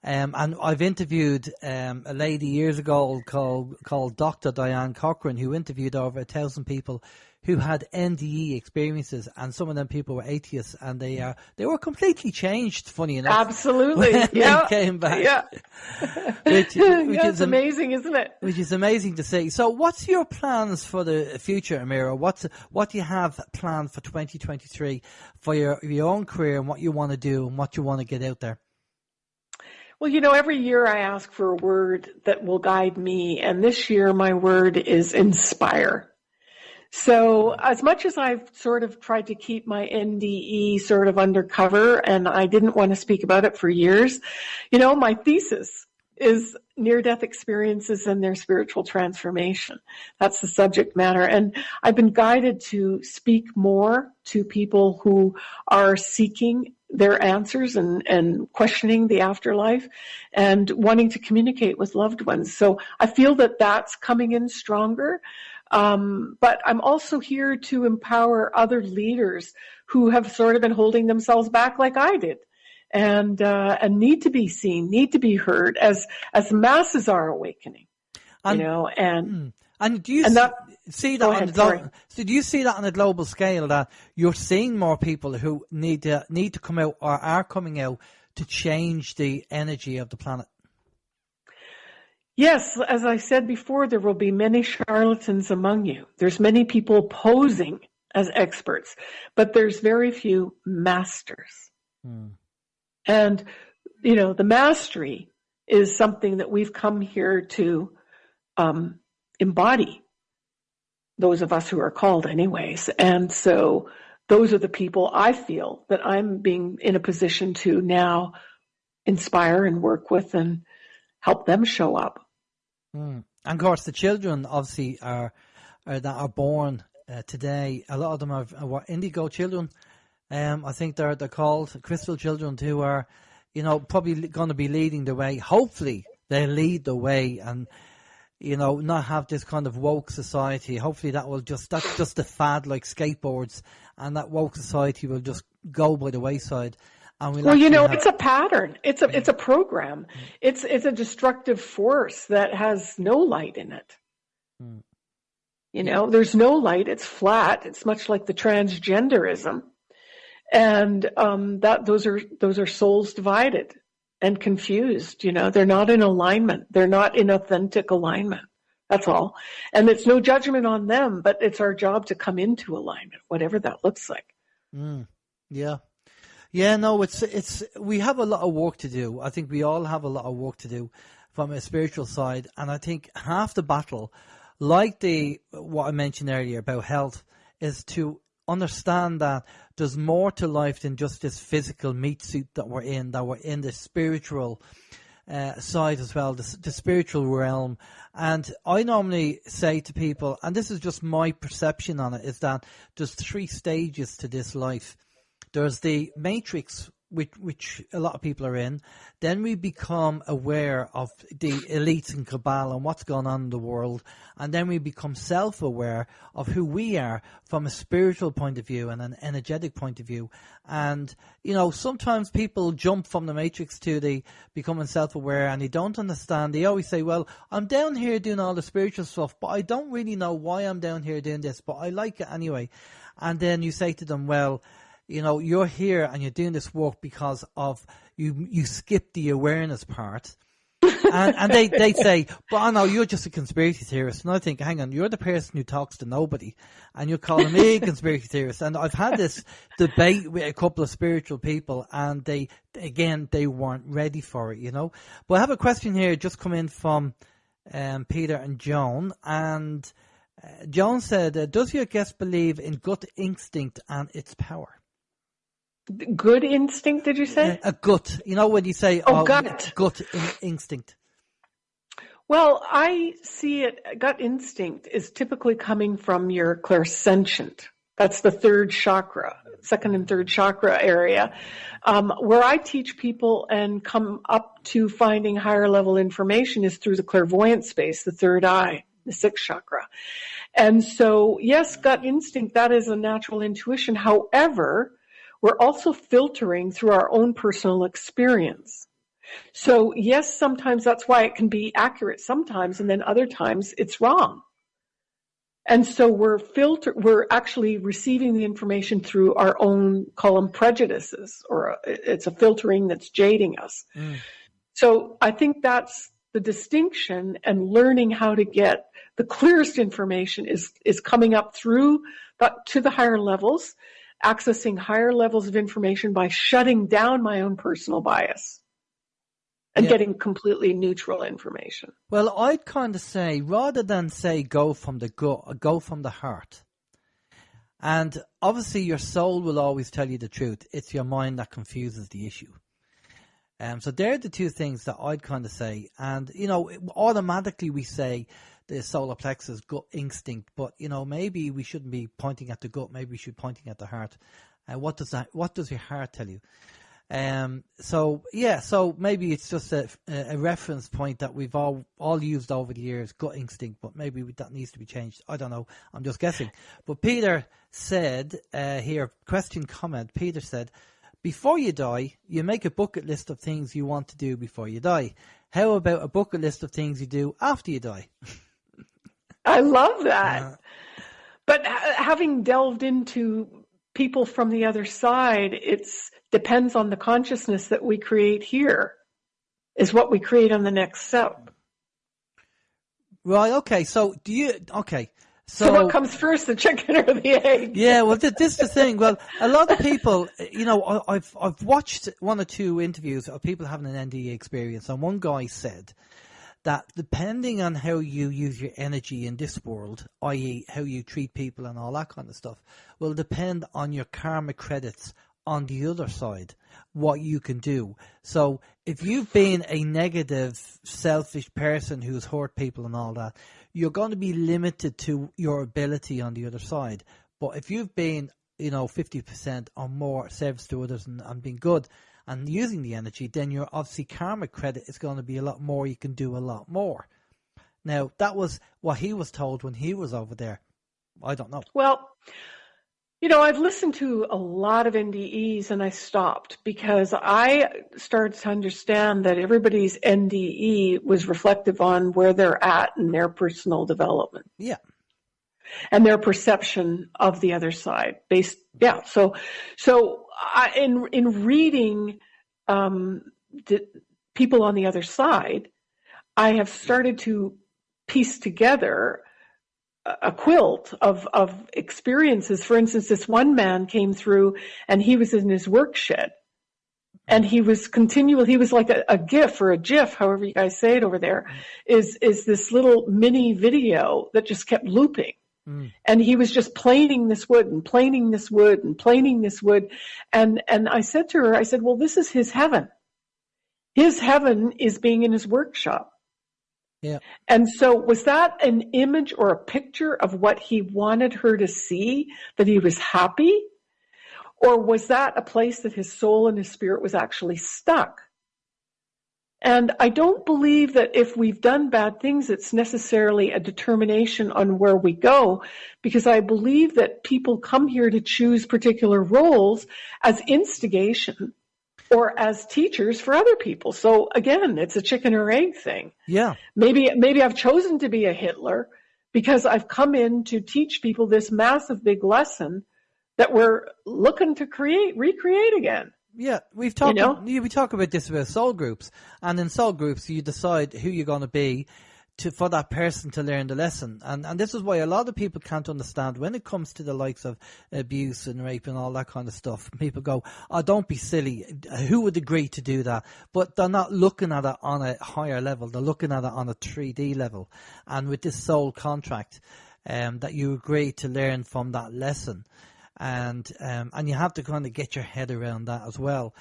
um, and I've interviewed um, a lady years ago called called Dr. Diane Corcoran, who interviewed over a thousand people who had NDE experiences, and some of them people were atheists, and they are uh, they were completely changed. Funny enough, absolutely, yeah, came back, yeah, which, which yeah, is amazing, isn't it? Which is amazing to see. So, what's your plans for the future, Amira? What's what do you have planned for 2023 for your your own career and what you want to do and what you want to get out there? Well, you know, every year I ask for a word that will guide me, and this year my word is inspire. So as much as I've sort of tried to keep my NDE sort of undercover and I didn't want to speak about it for years, you know, my thesis is near death experiences and their spiritual transformation. That's the subject matter. And I've been guided to speak more to people who are seeking their answers and, and questioning the afterlife and wanting to communicate with loved ones. So I feel that that's coming in stronger. Um, but I'm also here to empower other leaders who have sort of been holding themselves back like I did and, uh, and need to be seen, need to be heard as, as masses are awakening, and, you know, and, hmm. and do you and that, see that ahead, on the glo- so do you see that on a global scale that you're seeing more people who need to need to come out or are coming out to change the energy of the planet? Yes, as I said before, there will be many charlatans among you. There's many people posing as experts, but there's very few masters. Hmm. And, you know, the mastery is something that we've come here to um, embody those of us who are called anyways. And so those are the people I feel that I'm being in a position to now inspire and work with and help them show up. Mm. And of course, the children obviously are, are that are born uh, today. A lot of them are, are indigo children. Um, I think they're they're called crystal children who are, you know, probably going to be leading the way. Hopefully, they lead the way and you know, not have this kind of woke society. Hopefully that will just, that's just a fad like skateboards and that woke society will just go by the wayside. We'll, well, you know, have... it's a pattern. It's a, it's a program. It's, it's a destructive force that has no light in it. Mm. You know, there's no light. It's flat. It's much like the transgenderism. And, um, that, those are, those are souls divided and confused. You know, they're not in alignment. They're not in authentic alignment. That's all. And it's no judgment on them, but it's our job to come into alignment, whatever that looks like. Mm, yeah. Yeah, no, it's, it's, we have a lot of work to do. I think we all have a lot of work to do from a spiritual side. And I think half the battle, like the, what I mentioned earlier about health, is to understand that there's more to life than just this physical meat suit that we're in, that we're in the spiritual uh, side as well, the, the spiritual realm. And I normally say to people, and this is just my perception on it, is that there's three stages to this life. There's the matrix which which a lot of people are in, then we become aware of the elites and cabal and what's going on in the world, and then we become self-aware of who we are from a spiritual point of view and an energetic point of view. And you know, sometimes people jump from the matrix to the becoming self-aware, and they don't understand. They always say, "Well, I'm down here doing all the spiritual stuff, but I don't really know why I'm down here doing this, but I like it anyway." And then you say to them, "Well." You know, you're here and you're doing this work because of you, you skip the awareness part. and, and they, they say, but I know you're just a conspiracy theorist. And I think, hang on, you're the person who talks to nobody and you're calling me a conspiracy theorist. And I've had this debate with a couple of spiritual people and they, again, they weren't ready for it, you know. But I have a question here just come in from, um, Peter and Joan and, uh, Joan said, uh, does your guest believe in gut instinct and its power? Good instinct, did you say? A gut. You know when you say oh, oh gut, gut in, instinct. Well, I see it. Gut instinct is typically coming from your clairsentient. That's the third chakra, second and third chakra area, um, where I teach people and come up to finding higher level information is through the clairvoyant space, the third eye, the sixth chakra. And so, yes, gut instinct, that is a natural intuition. However, we're also filtering through our own personal experience. So yes, sometimes that's why it can be accurate sometimes, and then other times it's wrong. And so we're filter, we're actually receiving the information through our own, them prejudices, or it's a filtering that's jading us. Mm. So I think that's the distinction and learning how to get the clearest information is, is coming up through, but to the higher levels accessing higher levels of information by shutting down my own personal bias and yeah. getting completely neutral information. Well, I'd kind of say rather than say go from the gut, go from the heart. And obviously, your soul will always tell you the truth. It's your mind that confuses the issue. Um, so they're the two things that I'd kind of say. And, you know, automatically we say, the solar plexus gut instinct, but you know maybe we shouldn't be pointing at the gut. Maybe we should be pointing at the heart. Uh, what does that? What does your heart tell you? Um, so yeah, so maybe it's just a, a reference point that we've all all used over the years, gut instinct, but maybe that needs to be changed. I don't know. I'm just guessing. But Peter said uh, here, question comment. Peter said, before you die, you make a bucket list of things you want to do before you die. How about a bucket list of things you do after you die? I love that. Yeah. But having delved into people from the other side, it's depends on the consciousness that we create here is what we create on the next step. Right. Okay. So do you? Okay. So, so, what comes first, the chicken or the egg? Yeah, well, this is the thing. Well, a lot of people, you know, I've I've watched one or two interviews of people having an NDE experience, and one guy said that depending on how you use your energy in this world, i.e., how you treat people and all that kind of stuff, will depend on your karma credits on the other side, what you can do. So if you've been a negative, selfish person who's hurt people and all that, you're going to be limited to your ability on the other side. But if you've been, you know, 50% or more service to others and, and been good, and using the energy, then your obviously karma credit is going to be a lot more. You can do a lot more. Now, that was what he was told when he was over there. I don't know. Well, you know, I've listened to a lot of NDEs and I stopped because I started to understand that everybody's NDE was reflective on where they're at in their personal development. Yeah. And their perception of the other side based, yeah. So, so I, in, in reading, um, the people on the other side, I have started to piece together a quilt of, of experiences. For instance, this one man came through and he was in his work shed and he was continual. He was like a, a GIF or a GIF, however you guys say it over there, is, is this little mini video that just kept looping. Mm. And he was just planing this wood and planing this wood and planing this wood. And, and I said to her, I said, well, this is his heaven. His heaven is being in his workshop. Yeah. And so was that an image or a picture of what he wanted her to see, that he was happy? Or was that a place that his soul and his spirit was actually stuck? And I don't believe that if we've done bad things, it's necessarily a determination on where we go, because I believe that people come here to choose particular roles as instigation or as teachers for other people. So again, it's a chicken or egg thing. Yeah. Maybe maybe I've chosen to be a Hitler because I've come in to teach people this massive big lesson that we're looking to create recreate again. Yeah, we've talked. You know? we talk about this about soul groups, and in soul groups, you decide who you're going to be, to for that person to learn the lesson. And and this is why a lot of people can't understand when it comes to the likes of abuse and rape and all that kind of stuff. People go, "Oh, don't be silly. Who would agree to do that?" But they're not looking at it on a higher level. They're looking at it on a 3D level. And with this soul contract, um, that you agree to learn from that lesson, and um, and you have to kind of get your head around that as well.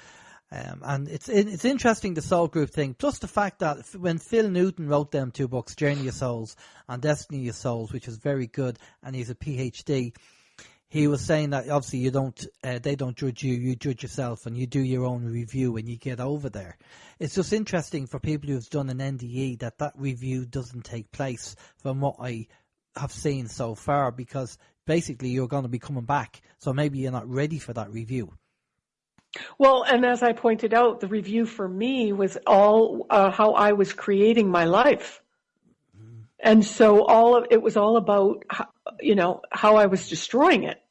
Um, and it's it's interesting the soul group thing, plus the fact that when Phil Newton wrote them two books, Journey of Souls and Destiny of Souls, which is very good, and he's a PhD, he was saying that obviously you don't, uh, they don't judge you, you judge yourself, and you do your own review when you get over there. It's just interesting for people who've done an NDE that that review doesn't take place from what I have seen so far, because basically you're going to be coming back, so maybe you're not ready for that review. Well, and as I pointed out, the review for me was all uh, how I was creating my life. And so all of it was all about, you know, how I was destroying it,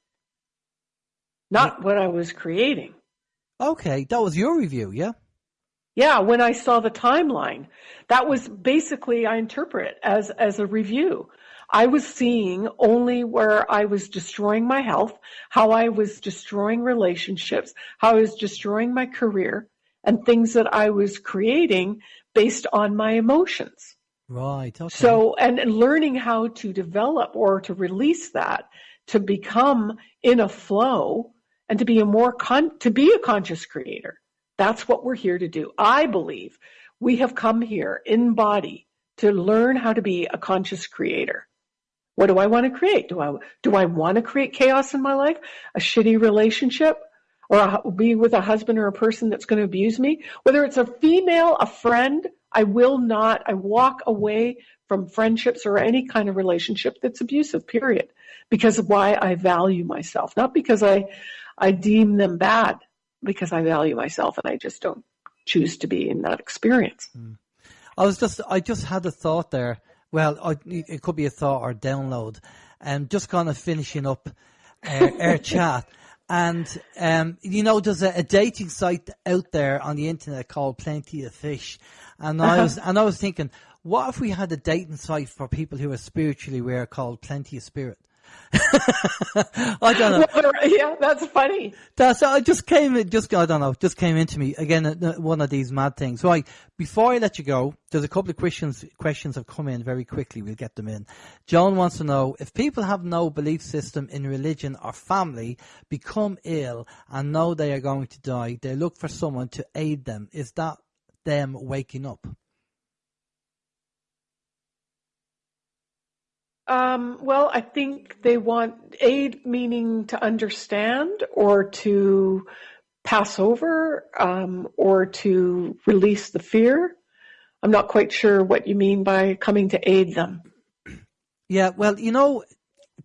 not what I was creating. Okay, that was your review, yeah? Yeah, when I saw the timeline, that was basically I interpret as as a review. I was seeing only where I was destroying my health, how I was destroying relationships, how I was destroying my career, and things that I was creating based on my emotions. Right. Okay. So, and, and learning how to develop or to release that to become in a flow and to be a more con- to be a conscious creator. That's what we're here to do. I believe we have come here in body to learn how to be a conscious creator. What do I want to create? Do I do I want to create chaos in my life? A shitty relationship? Or a, be with a husband or a person that's going to abuse me? Whether it's a female, a friend, I will not, I walk away from friendships or any kind of relationship that's abusive, period. Because of why I value myself. Not because I, I deem them bad, because I value myself and I just don't choose to be in that experience. Mm. I was just, I just had a thought there well, it could be a thought or download. And um, just kind of finishing up uh, our chat. And, um, you know, there's a, a, dating site out there on the internet called Plenty of Fish. And I was, and I was thinking, what if we had a dating site for people who are spiritually aware called Plenty of Spirit? I don't know. yeah, that's funny. That's I just came. It just I don't know. Just came into me again. Uh, one of these mad things. Right before I let you go, there's a couple of questions. Questions have come in very quickly. We'll get them in. John wants to know if people have no belief system in religion or family, become ill and know they are going to die. They look for someone to aid them. Is that them waking up? Um, well, I think they want aid, meaning to understand or to pass over um, or to release the fear. I'm not quite sure what you mean by coming to aid them. Yeah, well, you know,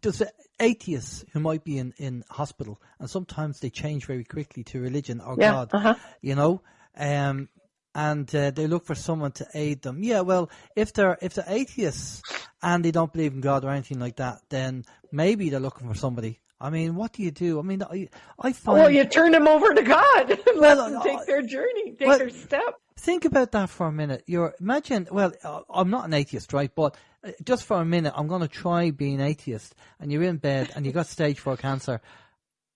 there's atheists who might be in, in hospital, and sometimes they change very quickly to religion or Yeah, God, uh-huh. you know, um, and uh, they look for someone to aid them. Yeah, well, if they're if they're atheists and they don't believe in God or anything like that, then maybe they're looking for somebody. I mean, what do you do? I mean, I, I find. Well, you turn them over to God let Well, them take their journey, take well- their step. Think about that for a minute. You're imagine. Well, uh, I'm not an atheist, right? But uh, just for a minute, I'm going to try being atheist. And you're in bed, and you got stage four cancer,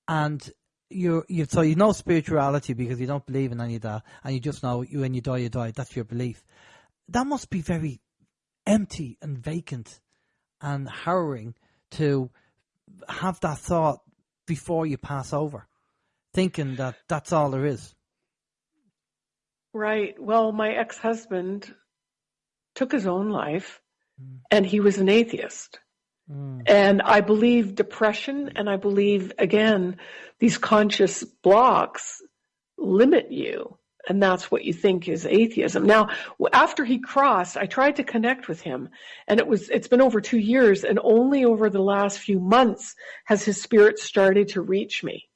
and you're you so you know spirituality because you don't believe in any of that, and you just know you when you die, you die. That's your belief. That must be very empty and vacant and harrowing to have that thought before you pass over, thinking that that's all there is. Right. Well, my ex-husband took his own life mm. and he was an atheist. Mm. And I believe depression and I believe, again, these conscious blocks limit you. And that's what you think is atheism. Now, after he crossed, I tried to connect with him and it was, it's been over two years and only over the last few months has his spirit started to reach me.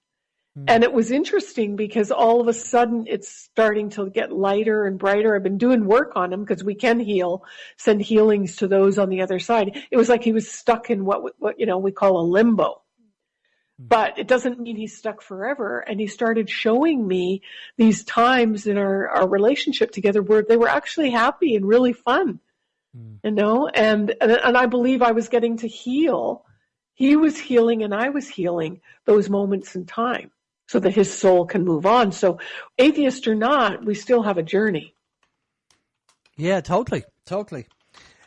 Hmm. And it was interesting because all of a sudden it's starting to get lighter and brighter. I've been doing work on him because we can heal, send healings to those on the other side. It was like he was stuck in what, what, you know, we call a limbo. Hmm. But it doesn't mean he's stuck forever. And he started showing me these times in our, our relationship together where they were actually happy and really fun, hmm. you know, and, and, and I believe I was getting to heal. He was healing and I was healing those moments in time so that his soul can move on. So atheist or not, we still have a journey. Yeah, totally, totally.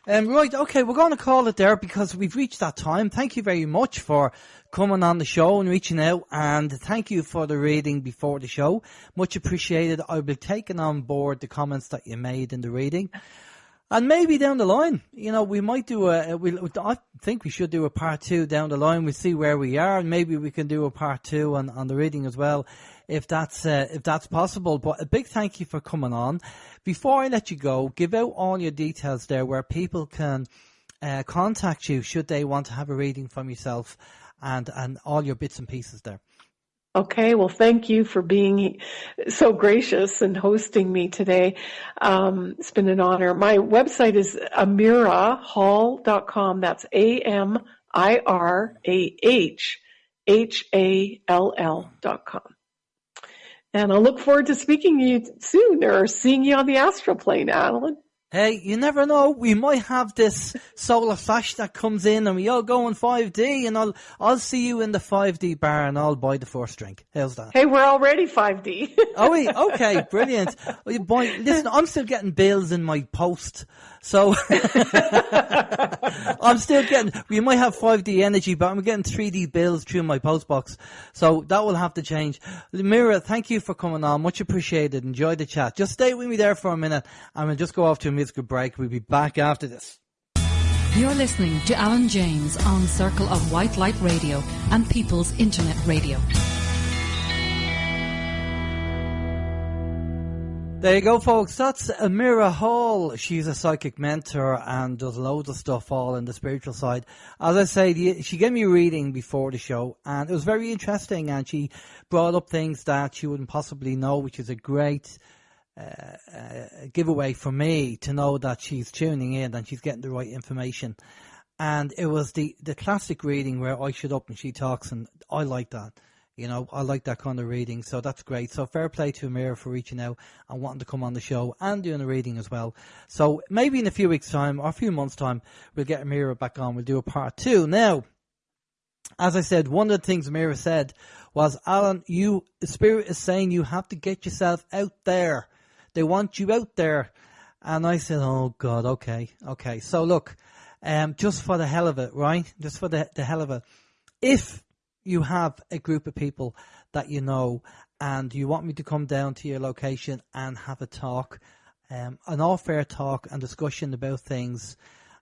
Um, right, okay, we're going to call it there because we've reached that time. Thank you very much for coming on the show and reaching out, and thank you for the reading before the show. Much appreciated. I'll be taking on board the comments that you made in the reading. And maybe down the line, you know, we might do a. We, I think we should do a part two down the line. We see where we are, and maybe we can do a part two on, on the reading as well, if that's uh, if that's possible. But a big thank you for coming on. Before I let you go, give out all your details there, where people can uh, contact you should they want to have a reading from yourself, and and all your bits and pieces there. Okay, well, thank you for being so gracious and hosting me today. Um, it's been an honor. My website is amirahall.com. That's A-M-I-R-A-H-H-A-L-L dot com. And I'll look forward to speaking to you soon or seeing you on the astral plane, Adeline. Hey, you never know. We might have this solar flash that comes in, and we all go in 5D, and I'll I'll see you in the 5D bar, and I'll buy the first drink. How's that? Hey, we're already 5D. Oh, wait, okay, brilliant. Boy, listen, I'm still getting bills in my post, so I'm still getting. We might have 5D energy, but I'm getting 3D bills through my post box, so that will have to change. Mira, thank you for coming on. Much appreciated. Enjoy the chat. Just stay with me there for a minute, and we'll just go off to a musical break. We'll be back after this. You're listening to Alan James on Circle of White Light Radio and People's Internet Radio. There you go, folks. That's Amira Hall. She's a psychic mentor and does loads of stuff all in the spiritual side. As I say, the, she gave me a reading before the show and it was very interesting and she brought up things that she wouldn't possibly know, which is a great uh, uh, giveaway for me to know that she's tuning in and she's getting the right information. And it was the, the classic reading where I shut up and she talks and I like that. You know, I like that kind of reading, so that's great. So fair play to Amira for reaching out and wanting to come on the show and doing a reading as well. So maybe in a few weeks' time or a few months' time, we'll get Amira back on. We'll do a part two. Now, as I said, one of the things Amira said was, Alan, you, the spirit is saying you have to get yourself out there. They want you out there. And I said, oh God, okay, okay. So look, um, just for the hell of it, right? Just for the, the hell of it. If you have a group of people that you know and you want me to come down to your location and have a talk, um, an all fair talk and discussion about things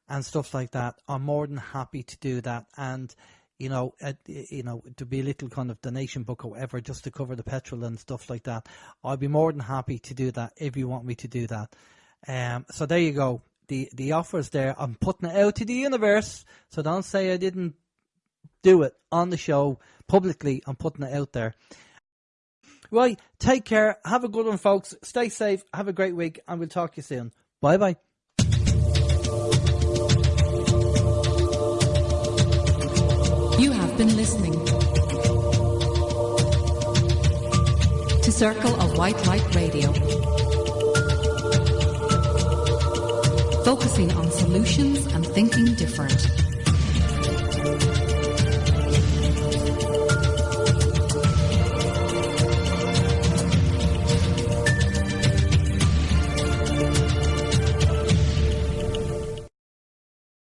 and stuff like that, I'm more than happy to do that. And you know, uh, you know, to be a little kind of donation book or whatever, just to cover the petrol and stuff like that. I'd be more than happy to do that if you want me to do that. Um, so there you go. The the offer's there. I'm putting it out to the universe. So don't say I didn't do it on the show publicly. I'm putting it out there. Right. Take care. Have a good one, folks. Stay safe. Have a great week, and we'll talk to you soon. Bye bye. You have been listening to Circle of White Light Radio, focusing on solutions and thinking different.